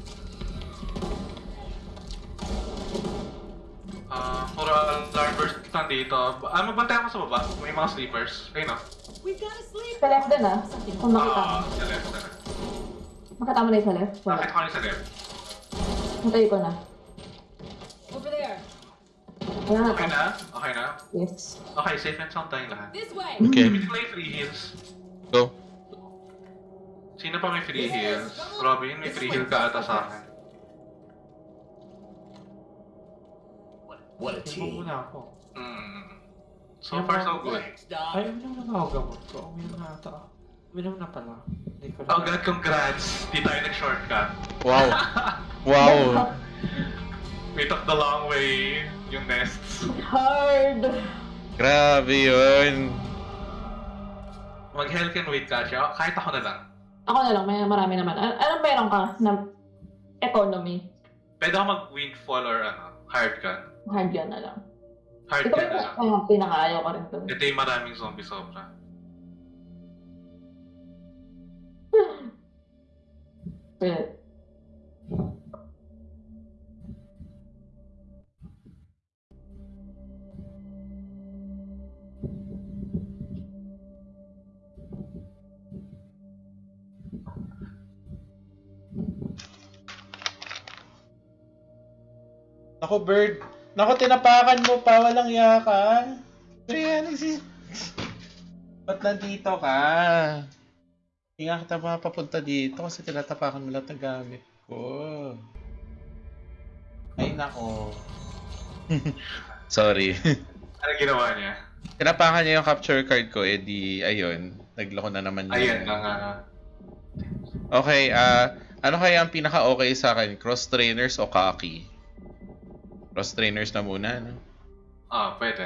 Ah, puro alarm burst nandito. Ah, magbantay ako sa baba. May mga sleepers. Ayun oh. We've got a sleep. Sa left din ah. Kung makita mo. Ah, sa left, sa left. Makita mo na yung sa left? Wala. Nakita ko na sa left. Hintay ko na. Over there. Wala na. Okay na? Okay na? Yes. Okay, safe and sound tayong lahat. This way. Okay, lang yung free heals. go. Sino pa may free heals? Robin, may free heal ka ata sa akin. What a team. Mm. So far, so good. Thanks, Doc. Ay, uminom na ako gamot ko. Uminom na ata. Uminom na pala. Hindi ko. Oh god, congrats! Di tayo nag-shortcut. Wow. Wow. We took the long way, yung nests. Hard! Grabe yun. Mag-hell can wait ka siya. Kahit ako na lang. Ako na lang, may marami naman. An anong meron ka na economy? Pwede ako mag-windfall or ano, hard gun. Hard yan na lang. Hard Ito na lang. yung uh, pinakaayaw ko rin to? Ito yung maraming zombie sobra. Pero, Nako, Bird. Nako, tinapakan mo pa. Walang iya ka. Ayan, si... Ba't nandito ka? Hindi nga kita mapapunta dito kasi tinatapakan mo lahat ng gamit ko. Ay nako. Sorry. Ano ginawa niya? Tinapakan niya yung capture card ko, eh di, ayun. Nagloko na naman yun. Ayun na nga. Okay, ah, ano kaya ang pinaka-okay sa akin? Cross trainers o kaki? Cross trainers na muna, no? Ah, pwede.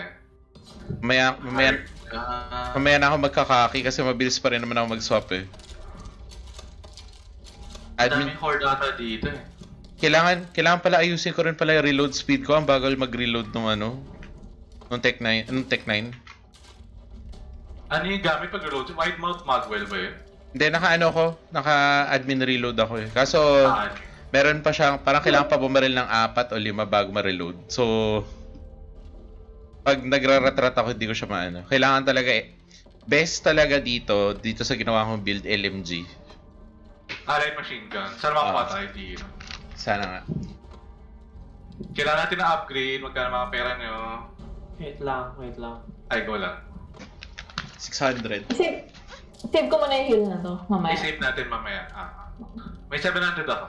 Mamaya, mamaya, Ah, mamaya na ako magkakaki kasi mabilis pa rin naman ako mag-swap eh. Admin, daming horde ata dito eh. kailangan, kailangan pala ayusin ko rin pala yung reload speed ko. Ang bagal mag-reload nung ano, nung Tech 9, nung Tech 9. Ano yung gamit pag reload? Wide mouth Magwell ba yun? Hindi, naka-ano ko, naka-admin reload ako eh. Kaso, Ah, meron pa siyang, parang kailangan pa bumaril ng apat o lima bago ma-reload. So, pag nagraratrat ako, hindi ko siya maano. Kailangan talaga eh. Best talaga dito, dito sa ginawa kong build LMG. ah, light machine gun. Makuha Ah. tayo dito? Sana nga. Kailangan natin na upgrade. Magkano mga pera nyo? Wait lang, wait lang. Ay, go lang. 600. Save, save ko muna yung heal na to, mamaya. I-save natin mamaya. Ah. May 700 ako.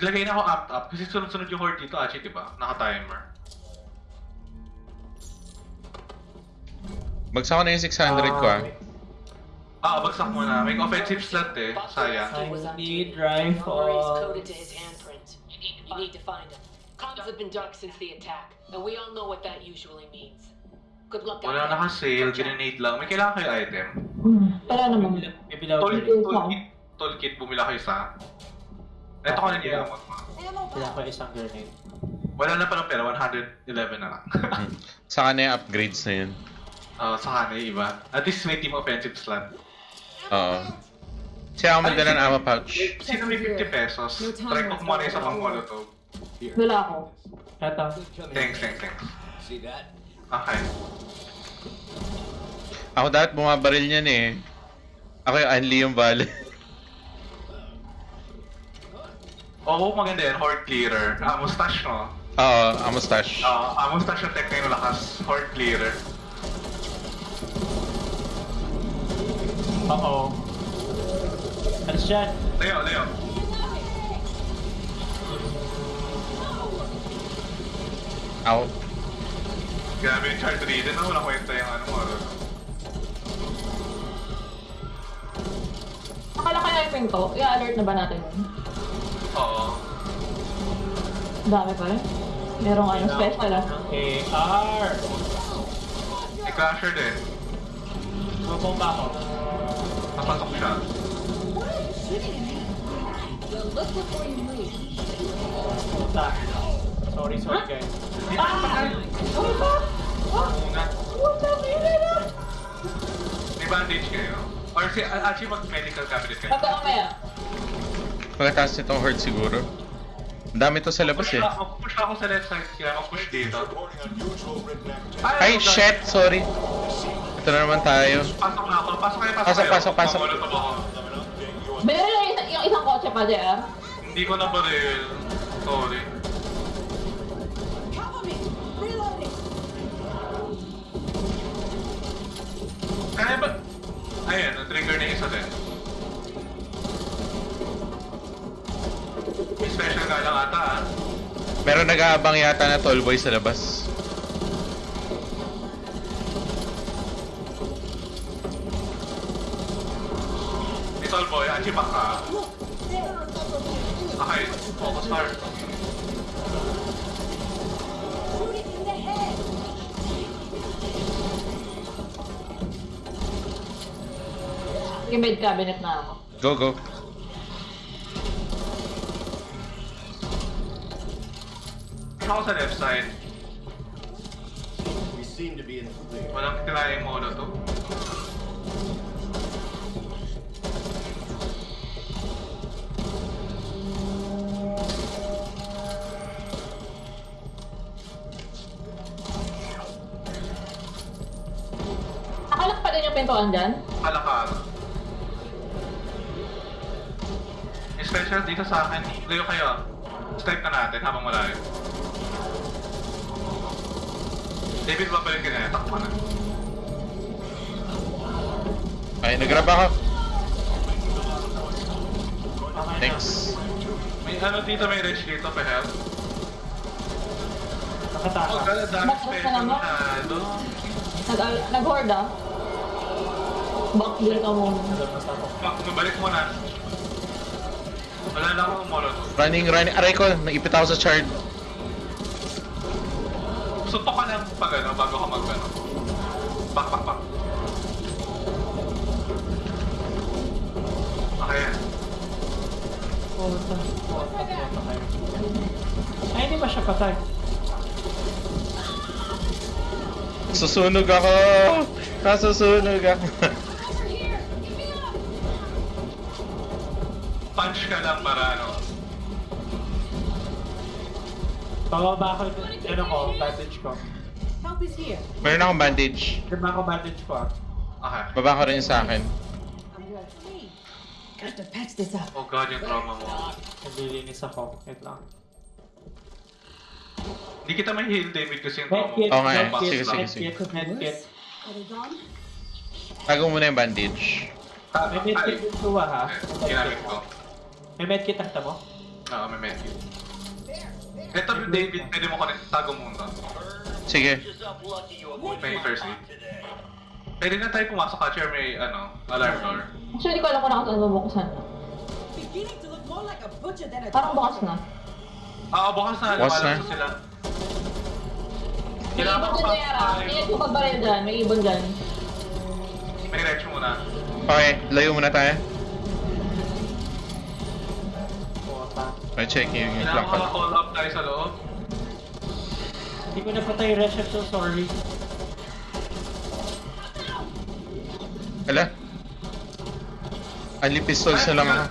Naglagay na ako up up kasi sunod-sunod yung horde dito, Achi, di ba? Naka-timer. Bagsak ko na yung 600 ko ah. Ah, bagsak muna. May offensive slot eh. Sayang. I need rifle. You need, to find him. Comms have been dark since the attack, and we all know what that usually means. Good luck out Wala there. naka-sale, grenade lang. May kailangan kayo item. Hmm, Wala naman. Toolkit, toolkit, toolkit, bumila kayo sa... Ito ko na niya mo. Kailangan ko isang grenade. Wala na palang pera, 111 na lang. Saka na yung upgrades na yun. Ah, sa kanay, iba. At least may team offensive slot. Oo. Siya ako magdala ng ammo pouch. Sino may 50 pesos? Try ko kumuha na isa pang molotov. Wala ako. Eto. Thanks, thanks, thanks. See that? Okay. Ako dapat bumabaril niyan eh. Ako yung Anli yung bale. Oo, maganda yan. Horde clearer. Ah, mustache, no? Oo, ammo stash. Ah, ah, mustache yung tech na yung lakas. Horde clearer. Uh-oh. Alis dyan. Leo, Leo. Ako. Grabe yung chart reading na. Walang kwenta yung ano mo. ano. Akala kaya yung pinto, i-alert na ba natin yun? Oo. Dami pa rin. Merong ano, special ah. Ng AR. May crasher din. Bumabomba ako. Napasok siya. Well, look before you move. Puta. Sorry, sorry guys. Di ba patay? Muna. May bandage kayo? Or si actually mag-medical cabinet kayo? Pagka mamaya. Pagkatapos nitong horde siguro. Ang dami to sa labas eh. ako, push ako sa left side, kaya mag-push dito. Ay, shit! Sorry. Ito na naman tayo. Pasok na ako, pasok kayo, pasok Pasok, kayo. pasok, pasok. Mamulot ako. Binili na yung, isa- yung isang kotse pa, JR. Hindi ko na baril. Sorry. Cover me! Reloading! Kaya ba? Ayan, na-trigger na isa din. Special lang ata ah. Meron nag-aabang yata na tall boy sa labas. May tall boy, Achi back ka. Okay, focus hard. Yung med cabinet na ako. Go, go. Push ako sa left side. We seem to be in the clear. Walang tirahe mo na to. Nakalak pa din yung pintuan dyan. May special dito sa akin. Layo kayo. Step na natin habang malayo. David, babalik ka na. Takbo na. Ay, nagrab ako. Thanks. May ano dito, may rich dito, pa help. Oh, Nakataka. gala, dami Bakit special ka naman? na doon. Nag nag-horde ah. Back deal ka muna. Mak, mabalik mo na. Wala na akong molotov. Running, running. Aray ko, naipit ako sa chard. Suntok ka lang pag ano, bago ka mag ano. Pak, pak, pak. Okay. Puta. Puta, puta kayo. Ay, hindi ba siya patay? Susunog ako! Nasusunog ako. Punch ka lang para ano. Bababa ako yung ano ko, bandage ko. Help is here. Meron akong bandage. Diba ako bandage ko ah. Okay. Baba ko rin sa akin. Got to patch this up. Oh god, yung trauma mo. Naglilinis ako. Wait lang. Hindi kita may heal, David, kasi yung trauma mo. Eh. medkit, Sige, sige, sige. medkit. Tago muna yung bandage. Ah, May medkit yung suwa ha. eh, Ginamit ko. May medkit nakita mo? Oo, may medkit. Ito, David, pwede mo connect. Tago muna. Sige. May first aid. Pwede na tayo pumasok ka, Chair. May, ano, alarm door. Actually, hindi ko alam kung nakasaan mabuksan. Parang bukas na. Ah, bukas na. Bukas na. sila. May Kailangan ibon ko dyan, pa- Yara. Tingnan ko pagbaril dyan. May ibon dyan. May retch muna. Okay, layo muna tayo. Puta. I check yung yung Kailangan call up tayo sa loob. Hindi ko napatay yung Resh, I'm so sorry. Ala? Ali pistols na lang ako.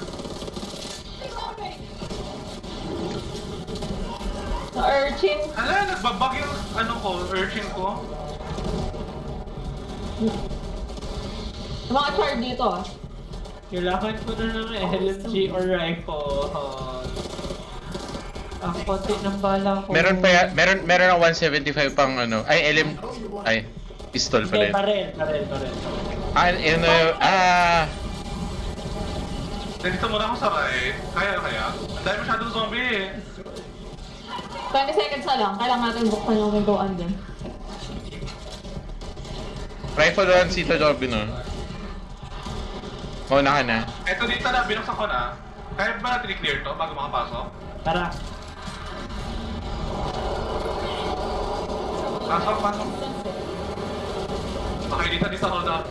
Sa urchin. Hala, nagbabag yung ano ko, urchin ko. Yung mga char dito ah. Kailangan ko na ng LMG or rifle. Ang konti ng bala ko. Meron pa ya, meron meron ang 175 pang ano. Ay, LM ay pistol pala. yun. baril, baril. Ah, yun na yun. Ah, Nandito muna ako sa right. Kaya, kaya. Ang dami masyadong zombie eh. 20 seconds na lang. Kailangan natin buksan yung pintuan dyan. rifle doon si Tito no. Mauna ka na. Eto dito na, binuksan ko na. Kaya ba natin i-clear to bago makapasok? Tara. Pasok, pasok. Okay, dito, dito, hold up.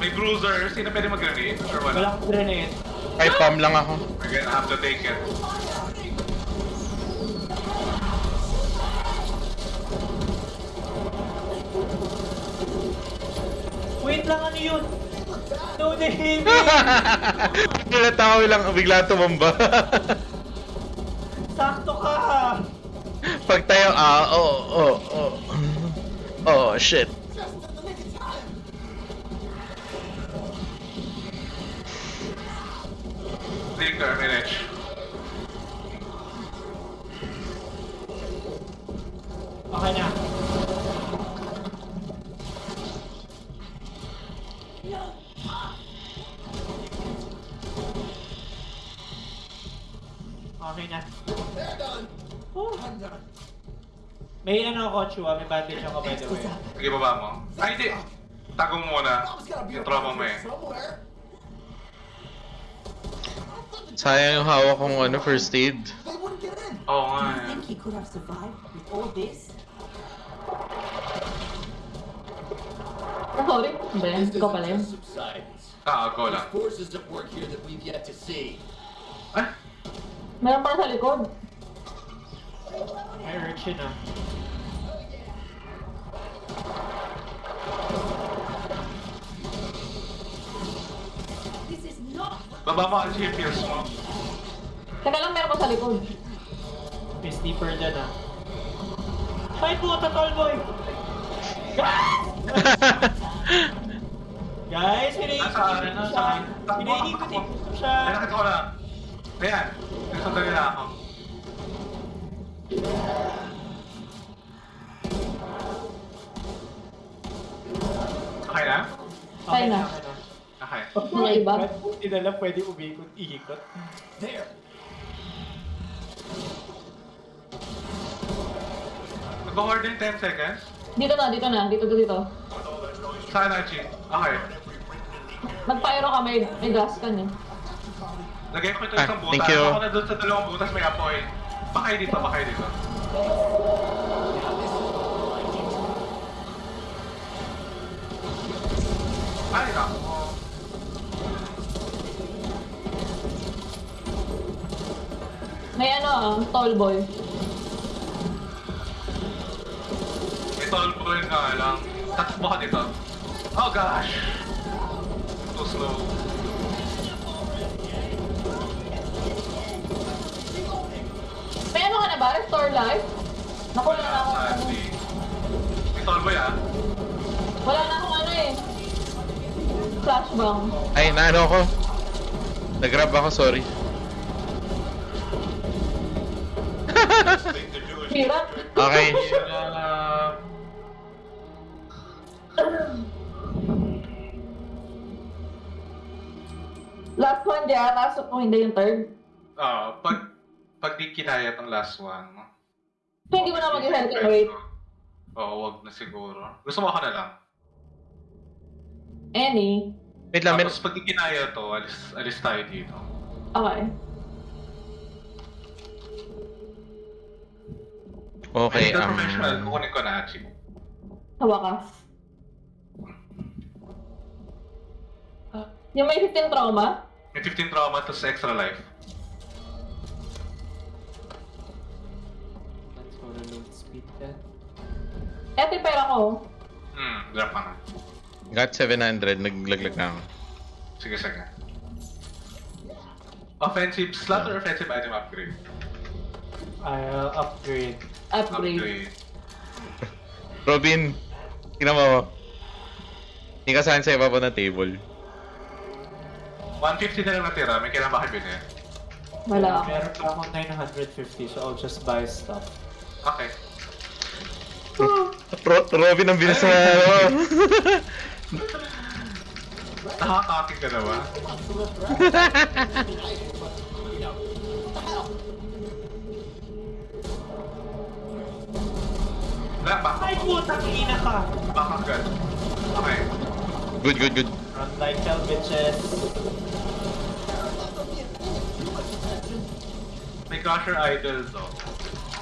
May bruiser. Sino pwede mag-grenade? Or Wala wala? akong grenade. Ay, pump lang ako. We're gonna have to take it. Wait lang, ano yun? No name! Nilatawa lang bigla tumamba. Sakto ka! Pag tayo, ah, oh, oh, oh. Oh, shit. Tinker, may wrench. Okay na. Okay na. They're done. Oh. I'm done. May ano ako, Chua. May bandage ako, by the way. Sige, baba mo. Ay, hindi. Tago mo muna. Yung trauma mo eh. Sayang yung hawak kong ano, first aid. Oo nga Do you eh. think he could have survived with all this? Sorry. Ba yan? Ikaw pala yun. subsidence. Ah, go There's lang. forces at work here that we've yet to see. Meron pala sa likod. Ah. Is not baba mo ang GPS mo. Teka lang, meron pa sa likod. May sniper dyan ah. Fight mo, Tatol Boy! Guys, pinaikot ko siya. Pinaikot takbo. ko siya. Ay, nakita ko na. Ayan. Nasundan nila ako. Kaya na. okay na. Okay. Mga iba. Hindi na lang pwede umikot-ikot. There. Mag-hoard din 10 seconds. Dito na, dito na. Dito, dito, dito. Saan na, Chi? Okay. Mag-pyro ka, may, may gas ka niya. Lagay ko ito Ah, isang butas. thank you. Ako na doon sa dalawang butas may apoy. Bakay dito, bakay dito. Ay, nako. May ano ah, tall boy. May tall boy nga lang. Tatakbo ka dito. Oh gosh! Too slow. May ano ka na ba? Restore life? Naku, wala na akong ano. Tall boy ah. Wala na akong ano eh. Flashbang. Ay, naano ako. Nag-grab ako, sorry. Hirap. Okay. Uh, Last one dyan, pasok mo hindi yung third. ah, pag pag di kinaya tong last one. So, hindi mo na mag-health and wait. Oo, wag na siguro. Gusto mo ako na lang. Any. Wait lang, men- Tapos pag di kinaya to, alis, alis tayo dito. Okay. Okay, Medical professional, um... kukunin ko na actually. Sa wakas. Yung may 15 trauma? May 15 trauma to sa extra life. Eto yung pera ko. Hmm, drop ka na. Got 700, naglaglag na ako. Sige, sige. Offensive slot or offensive item upgrade? I'll upgrade. Upgrade. Robin, tingnan mo. Hindi ka saan sa ibabaw ng table. 150 na lang natira, may kailangan ba kayo bilhin? Wala ako. Meron pa akong 950 so I'll just buy stuff. Okay. Ro- Robin ang bilis na ano. Nakakakit ka na ba? Wala, back Ay, putang ina ka! back agad. Okay. good, good, good. Run like hell, bitches. May crusher idol to.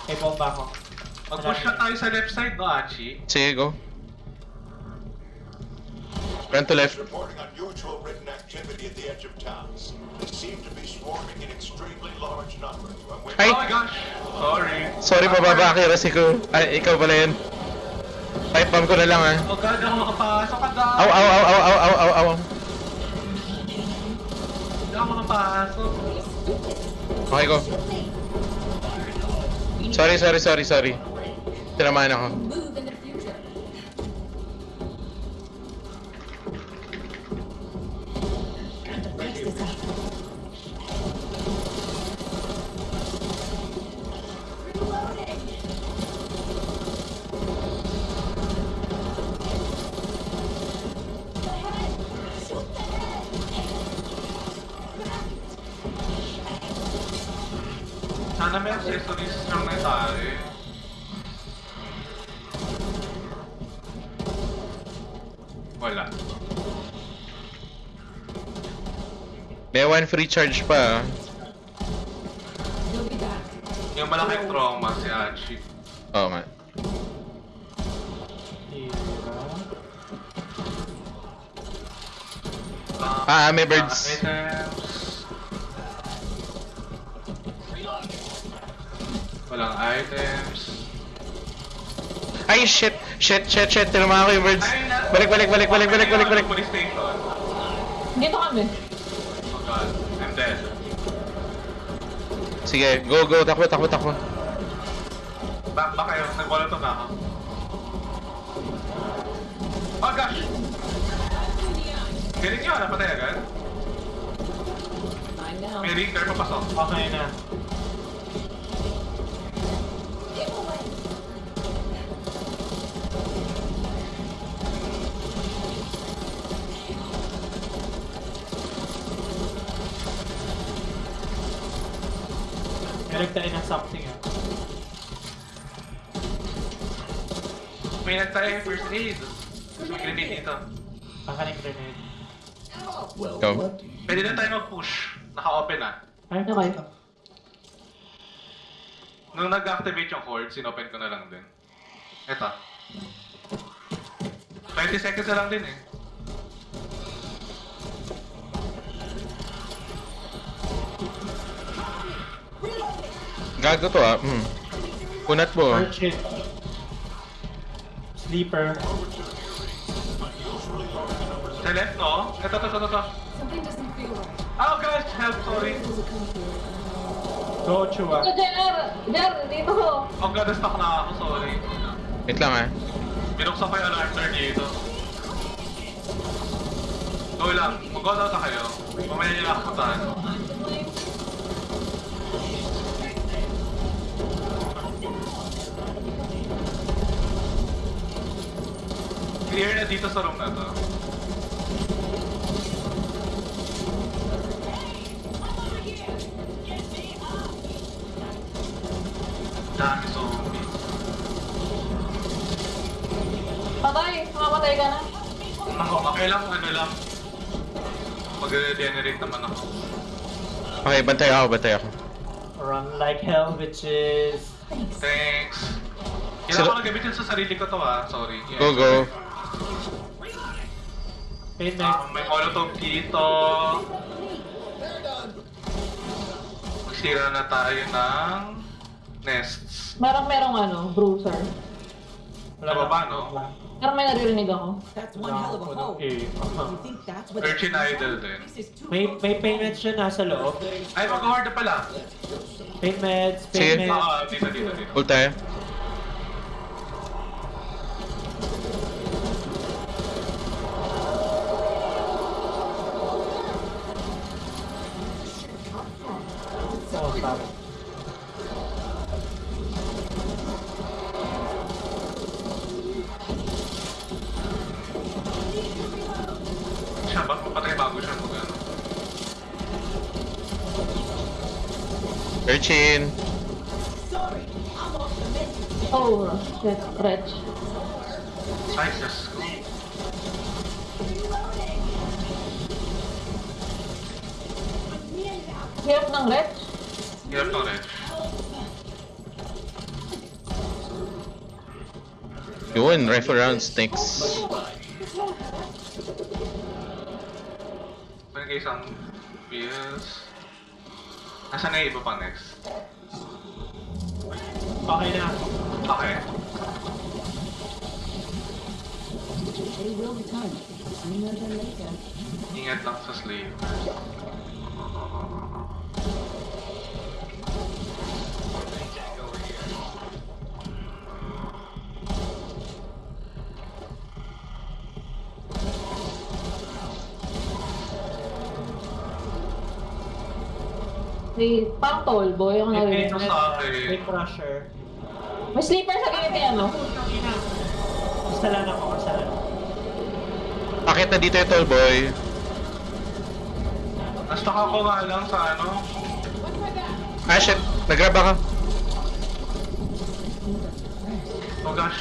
May bomba ako. Mag-push na tayo sa left side, no, Achi? Sige, go. Run to left. reporting unusual written activity at the edge of towns. They seem to be swarming in extremely large numbers. Ay! Oh my gosh! Sorry. Sorry, mababa accuracy ko. Ay, ikaw pala yun. Pipe bomb ko na lang ah. Oh god, ako makapasok ka daw! Aw, aw, aw, aw, aw, aw, aw, aw. Hindi ako makapasok. Okay ko. Sorry, sorry, sorry, sorry. Tinamaan ako. Move in the future. Time to fix this May one free charge pa ah. Yung malaking trauma si Achi. Oo nga. Hira. Ah, may birds. items. Walang items. Ay, shit! Shit, shit, shit! Tinamaan ko yung birds. Balik, balik, balik, balik, balik, balik, balik. Dito kami. Oh god, I'm dead. Sige, go, go. Takbo, takbo, takbo. Back ba kayo? Nag-volatile na ako. Oh gosh! Galing nyo, napatay agad. May rinker papasok. Okay na. Baligtain ng something ah. May yung first aid. May grenade dito. Pakaling grenade. Go. Pwede na tayo mag-push. Naka-open na. Ay, Okay. Nung nag-activate yung cord, sinopen ko na lang din. Eto. 20 seconds na lang din eh. Gago to ah. Mm. Kunat mo. Urchin. Sleeper. Sa left, no? Eto, eto, eto, eto. Oh gosh, help, sorry. Go, Chua. Ito, JR! JR, dito ko! Oh god, stuck na ako, sorry. Wait lang ah. Binuksan ko yung alarm door dito. Go lang, mag-go down na kayo. Mamaya nyo ako puntahan. Clear na dito sa room na to. Dami zombie. Patay! Mamamatay ka na. Ako, okay lang, ano lang. Mag-regenerate naman ako. Okay, bantay ako, bantay ako. Run like hell, bitches. Thanks. Kailangan Sino- ko nagamitin sa sarili ko to ah. Sorry. Yeah. Go, go. Ah, next. may molotov dito. Magsira na tayo ng nests. Merong merong ano, bruiser. Sa baba, no? Pero may naririnig ako. That's one hell of a hole. Okay. You think that's what Urchin Idol din. May, may pain meds siya nasa loob. Ay, mag-horde pala. Pain meds, Sige. pain meds. Ah, dito, dito, dito. Ult tayo. Hirap ng Wretch. Hirap to rin. Yun, rifle round stinks. Meron kayo isang pills. Nasaan na yung iba pa next? Okay na. Okay. They will return sooner than later. Ingat lang sa slave. Parang tall boy ako May narinig. sa akin. may crusher. May sleeper sa gilid niya, no? Kasalan ako, kasalan. Bakit na dito yung tall boy? Nastuck ako nga lang sa ano. Ah, shit. Nagrab ako. Oh gosh.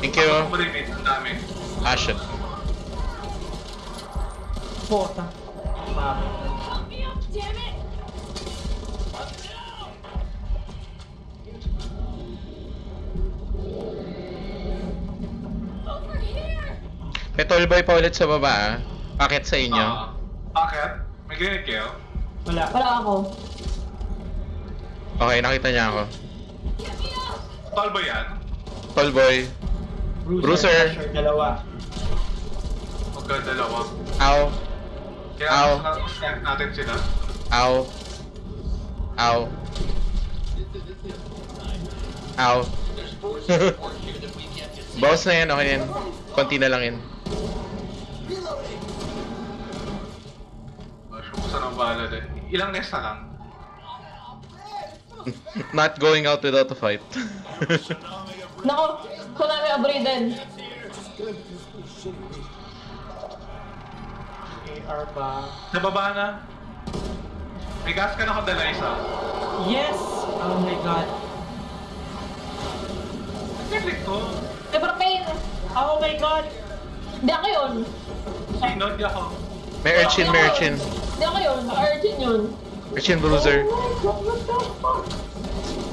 Thank you. Ako malimit. Ang dami. Ah, shit. Puta. Mami. May tall boy pa ulit sa baba ah. Bakit sa inyo? Ah, bakit? May grenade kayo? Wala. Wala ako. Okay, nakita niya ako. Tall ba yan? Tall boy. Bruiser. Crusher, dalawa. Huwag ka dalawa. Ow. Kaya Ow. mas natin sila. Ow. Ow. Ow. Boss na yan, okay yan. Konti na lang yan. Gosh, umusan ang bala din. Ilang nest na lang? Not going out without a fight. Nako, tsunami abriden. AR ba? Sa baba na. May gas ka na kadala isa. Yes! Oh my god. Nag-click ko. Super pain! Oh my god! Hindi ako yun. Sino? Di ako. May urchin, may urchin. Hindi ako yun. Urchin yun. Urchin bruiser. Oh my God, what the fuck?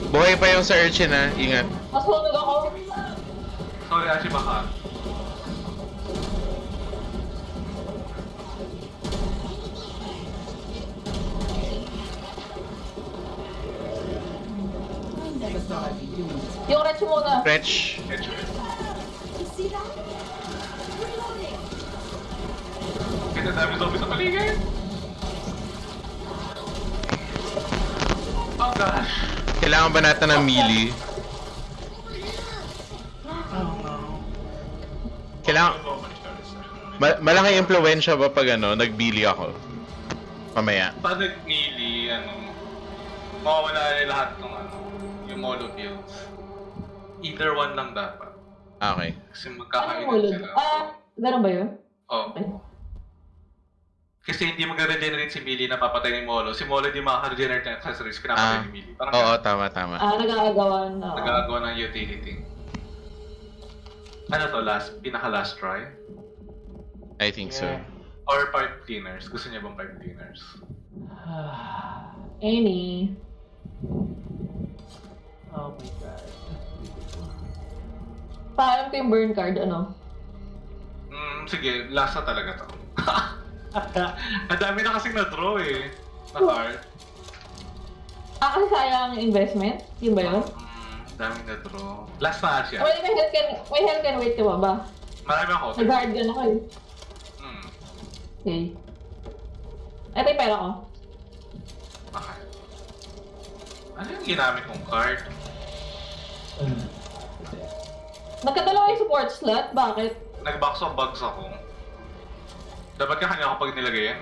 Buhay pa yung sa urchin ha, ingat. Mas hunog ako. Sorry, Ashi, baka. Yung wretch muna. Stretch. Dami zombie sa paligid. Oh gosh. Kailangan ba natin ng melee? Kailangan... Ma- malaki impluensya ba pag ano, nagbili ako? Mamaya. Pag nag-melee, ano, mawawala na lahat ng ano, yung molo builds. Either one lang dapat. Okay. Kasi Ano magkakainan yung ulog? sila. Ah, ganun ba yun? Oh. Kasi hindi magre-regenerate si Millie na papatay ni Molo. Si Molo hindi makaka-regenerate ng accessories, pinapatay Ah. ni Millie. Parang Oo, tama, tama. Ah, nag-aagawan. oo. nagagawa ng utility. Ano to, last, pinaka-last try? I think so. Yeah. Or pipe cleaners? Gusto niya bang pipe cleaners? Any. Oh my god. Paalam ko yung burn card, ano? Hmm, sige, last na talaga to. Ang dami na kasing na-draw eh. Na card. Ah, kasi sayang investment? Yun ba yun? Dami na-draw. Last na siya. Well, may health can, may health can wait ka ba ba? Marami ako. Nag-guard gun ako eh. Hmm, Okay. Ito yung pera ko. okay. Ano yung ginamit kong card? Nagkadalawa yung support slot, bakit? Nag-box of bugs ako. Dapat ka kanya kapag nilagay yan.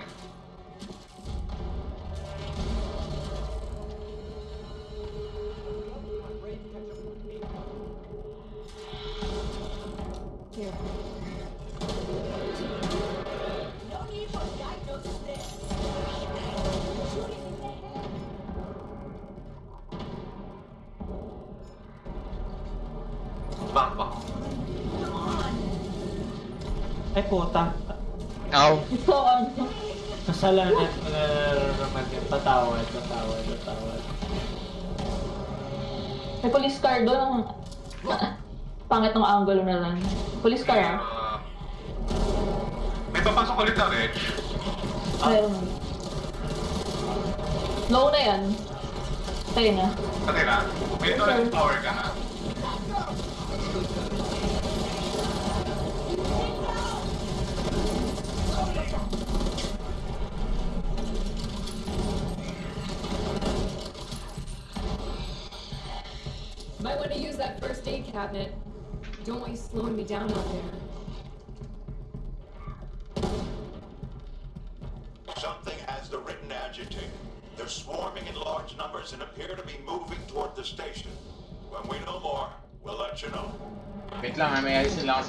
Back back. Ay puta. Ano? Kasalanan ko na nararamdaman yung patawad, patawad, patawad. May police car doon. Ah, Pangit ng angulo na lang. Police car ah. Uh, may papasok ulit na, Reg. Meron. Low na yan. Tayo na. Pati na. May power ka na. Might want to use that first aid cabinet. Don't want you slowing me down out there. Something has the written adjective. They're swarming in large numbers and appear to be moving toward the station. When we know more, we'll let you know. Wait lang ha, may ayos nila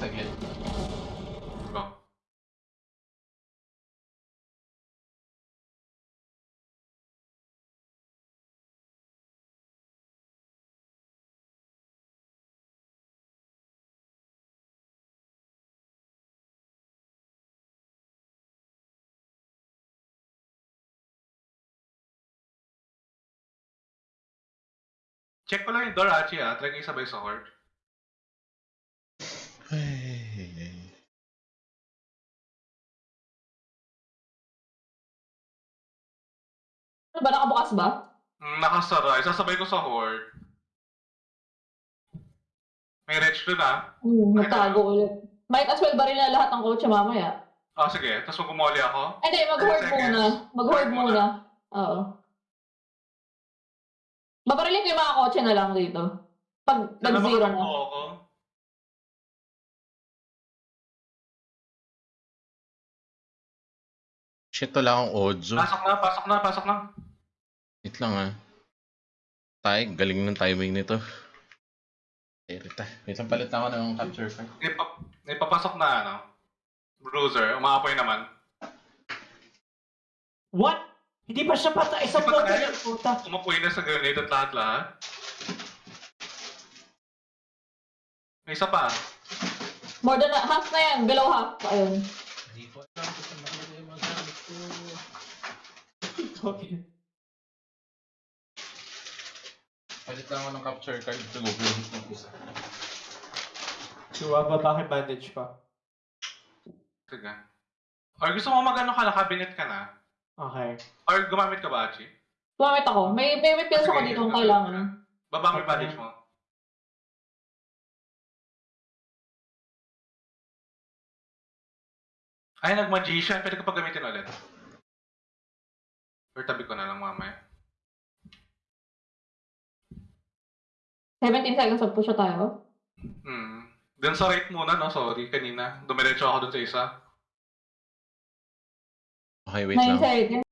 Check ko lang yung door, Achi, ah. Try kayo sabay sa horde. Ano ba, nakabukas ba? Mm, nakasara. Isasabay ko sa horde. May reg doon, ah. Hmm, nagtago ulit. Might as well baril na lahat ng kotse mamaya. Ah, sige. Tapos kung ako. Ay, Hindi, mag-hoard muna. Mag-hoard Hoard muna. muna. Oo. Babarilin ko yung mga kotse na lang dito. Pag Sana nag-zero na. ako. Shit, wala akong audio. Pasok na, pasok na, pasok na. Wait lang ha. Tay, galing ng timing nito. Erita. Wait lang, palit ako ng capture card. May, pa- may papasok na, ano. Bruiser. Umaapoy naman. What? Hindi pa siya patay sa Hindi blood patay? ng puta. Umapoy na sa grenade at lahat-lahat. May isa pa. More than a- half na yan. Below half. Ayun. Hindi ko alam kung saan nakalagay yung mga gamit ko. Okay. Palit lang ako ng capture card. Tumubulit ng isa. Diba, babaki bandage pa. Sige. Or gusto mo mag-ano ka na, cabinet ka na? Okay. Or gumamit ka ba, Achi? Gumamit ako. May, may, may pills ako dito kung kailangan. Baba mo yung Okay. bandage mo. Ay, nag-magician. Pwede ko pa gamitin ulit. Or tabi ko na lang mamaya. 17 seconds of push tayo. Hmm. Dun sa right muna, no? Sorry, kanina. Dumiretso ako dun sa isa. Okay, wait 9 lang. seconds.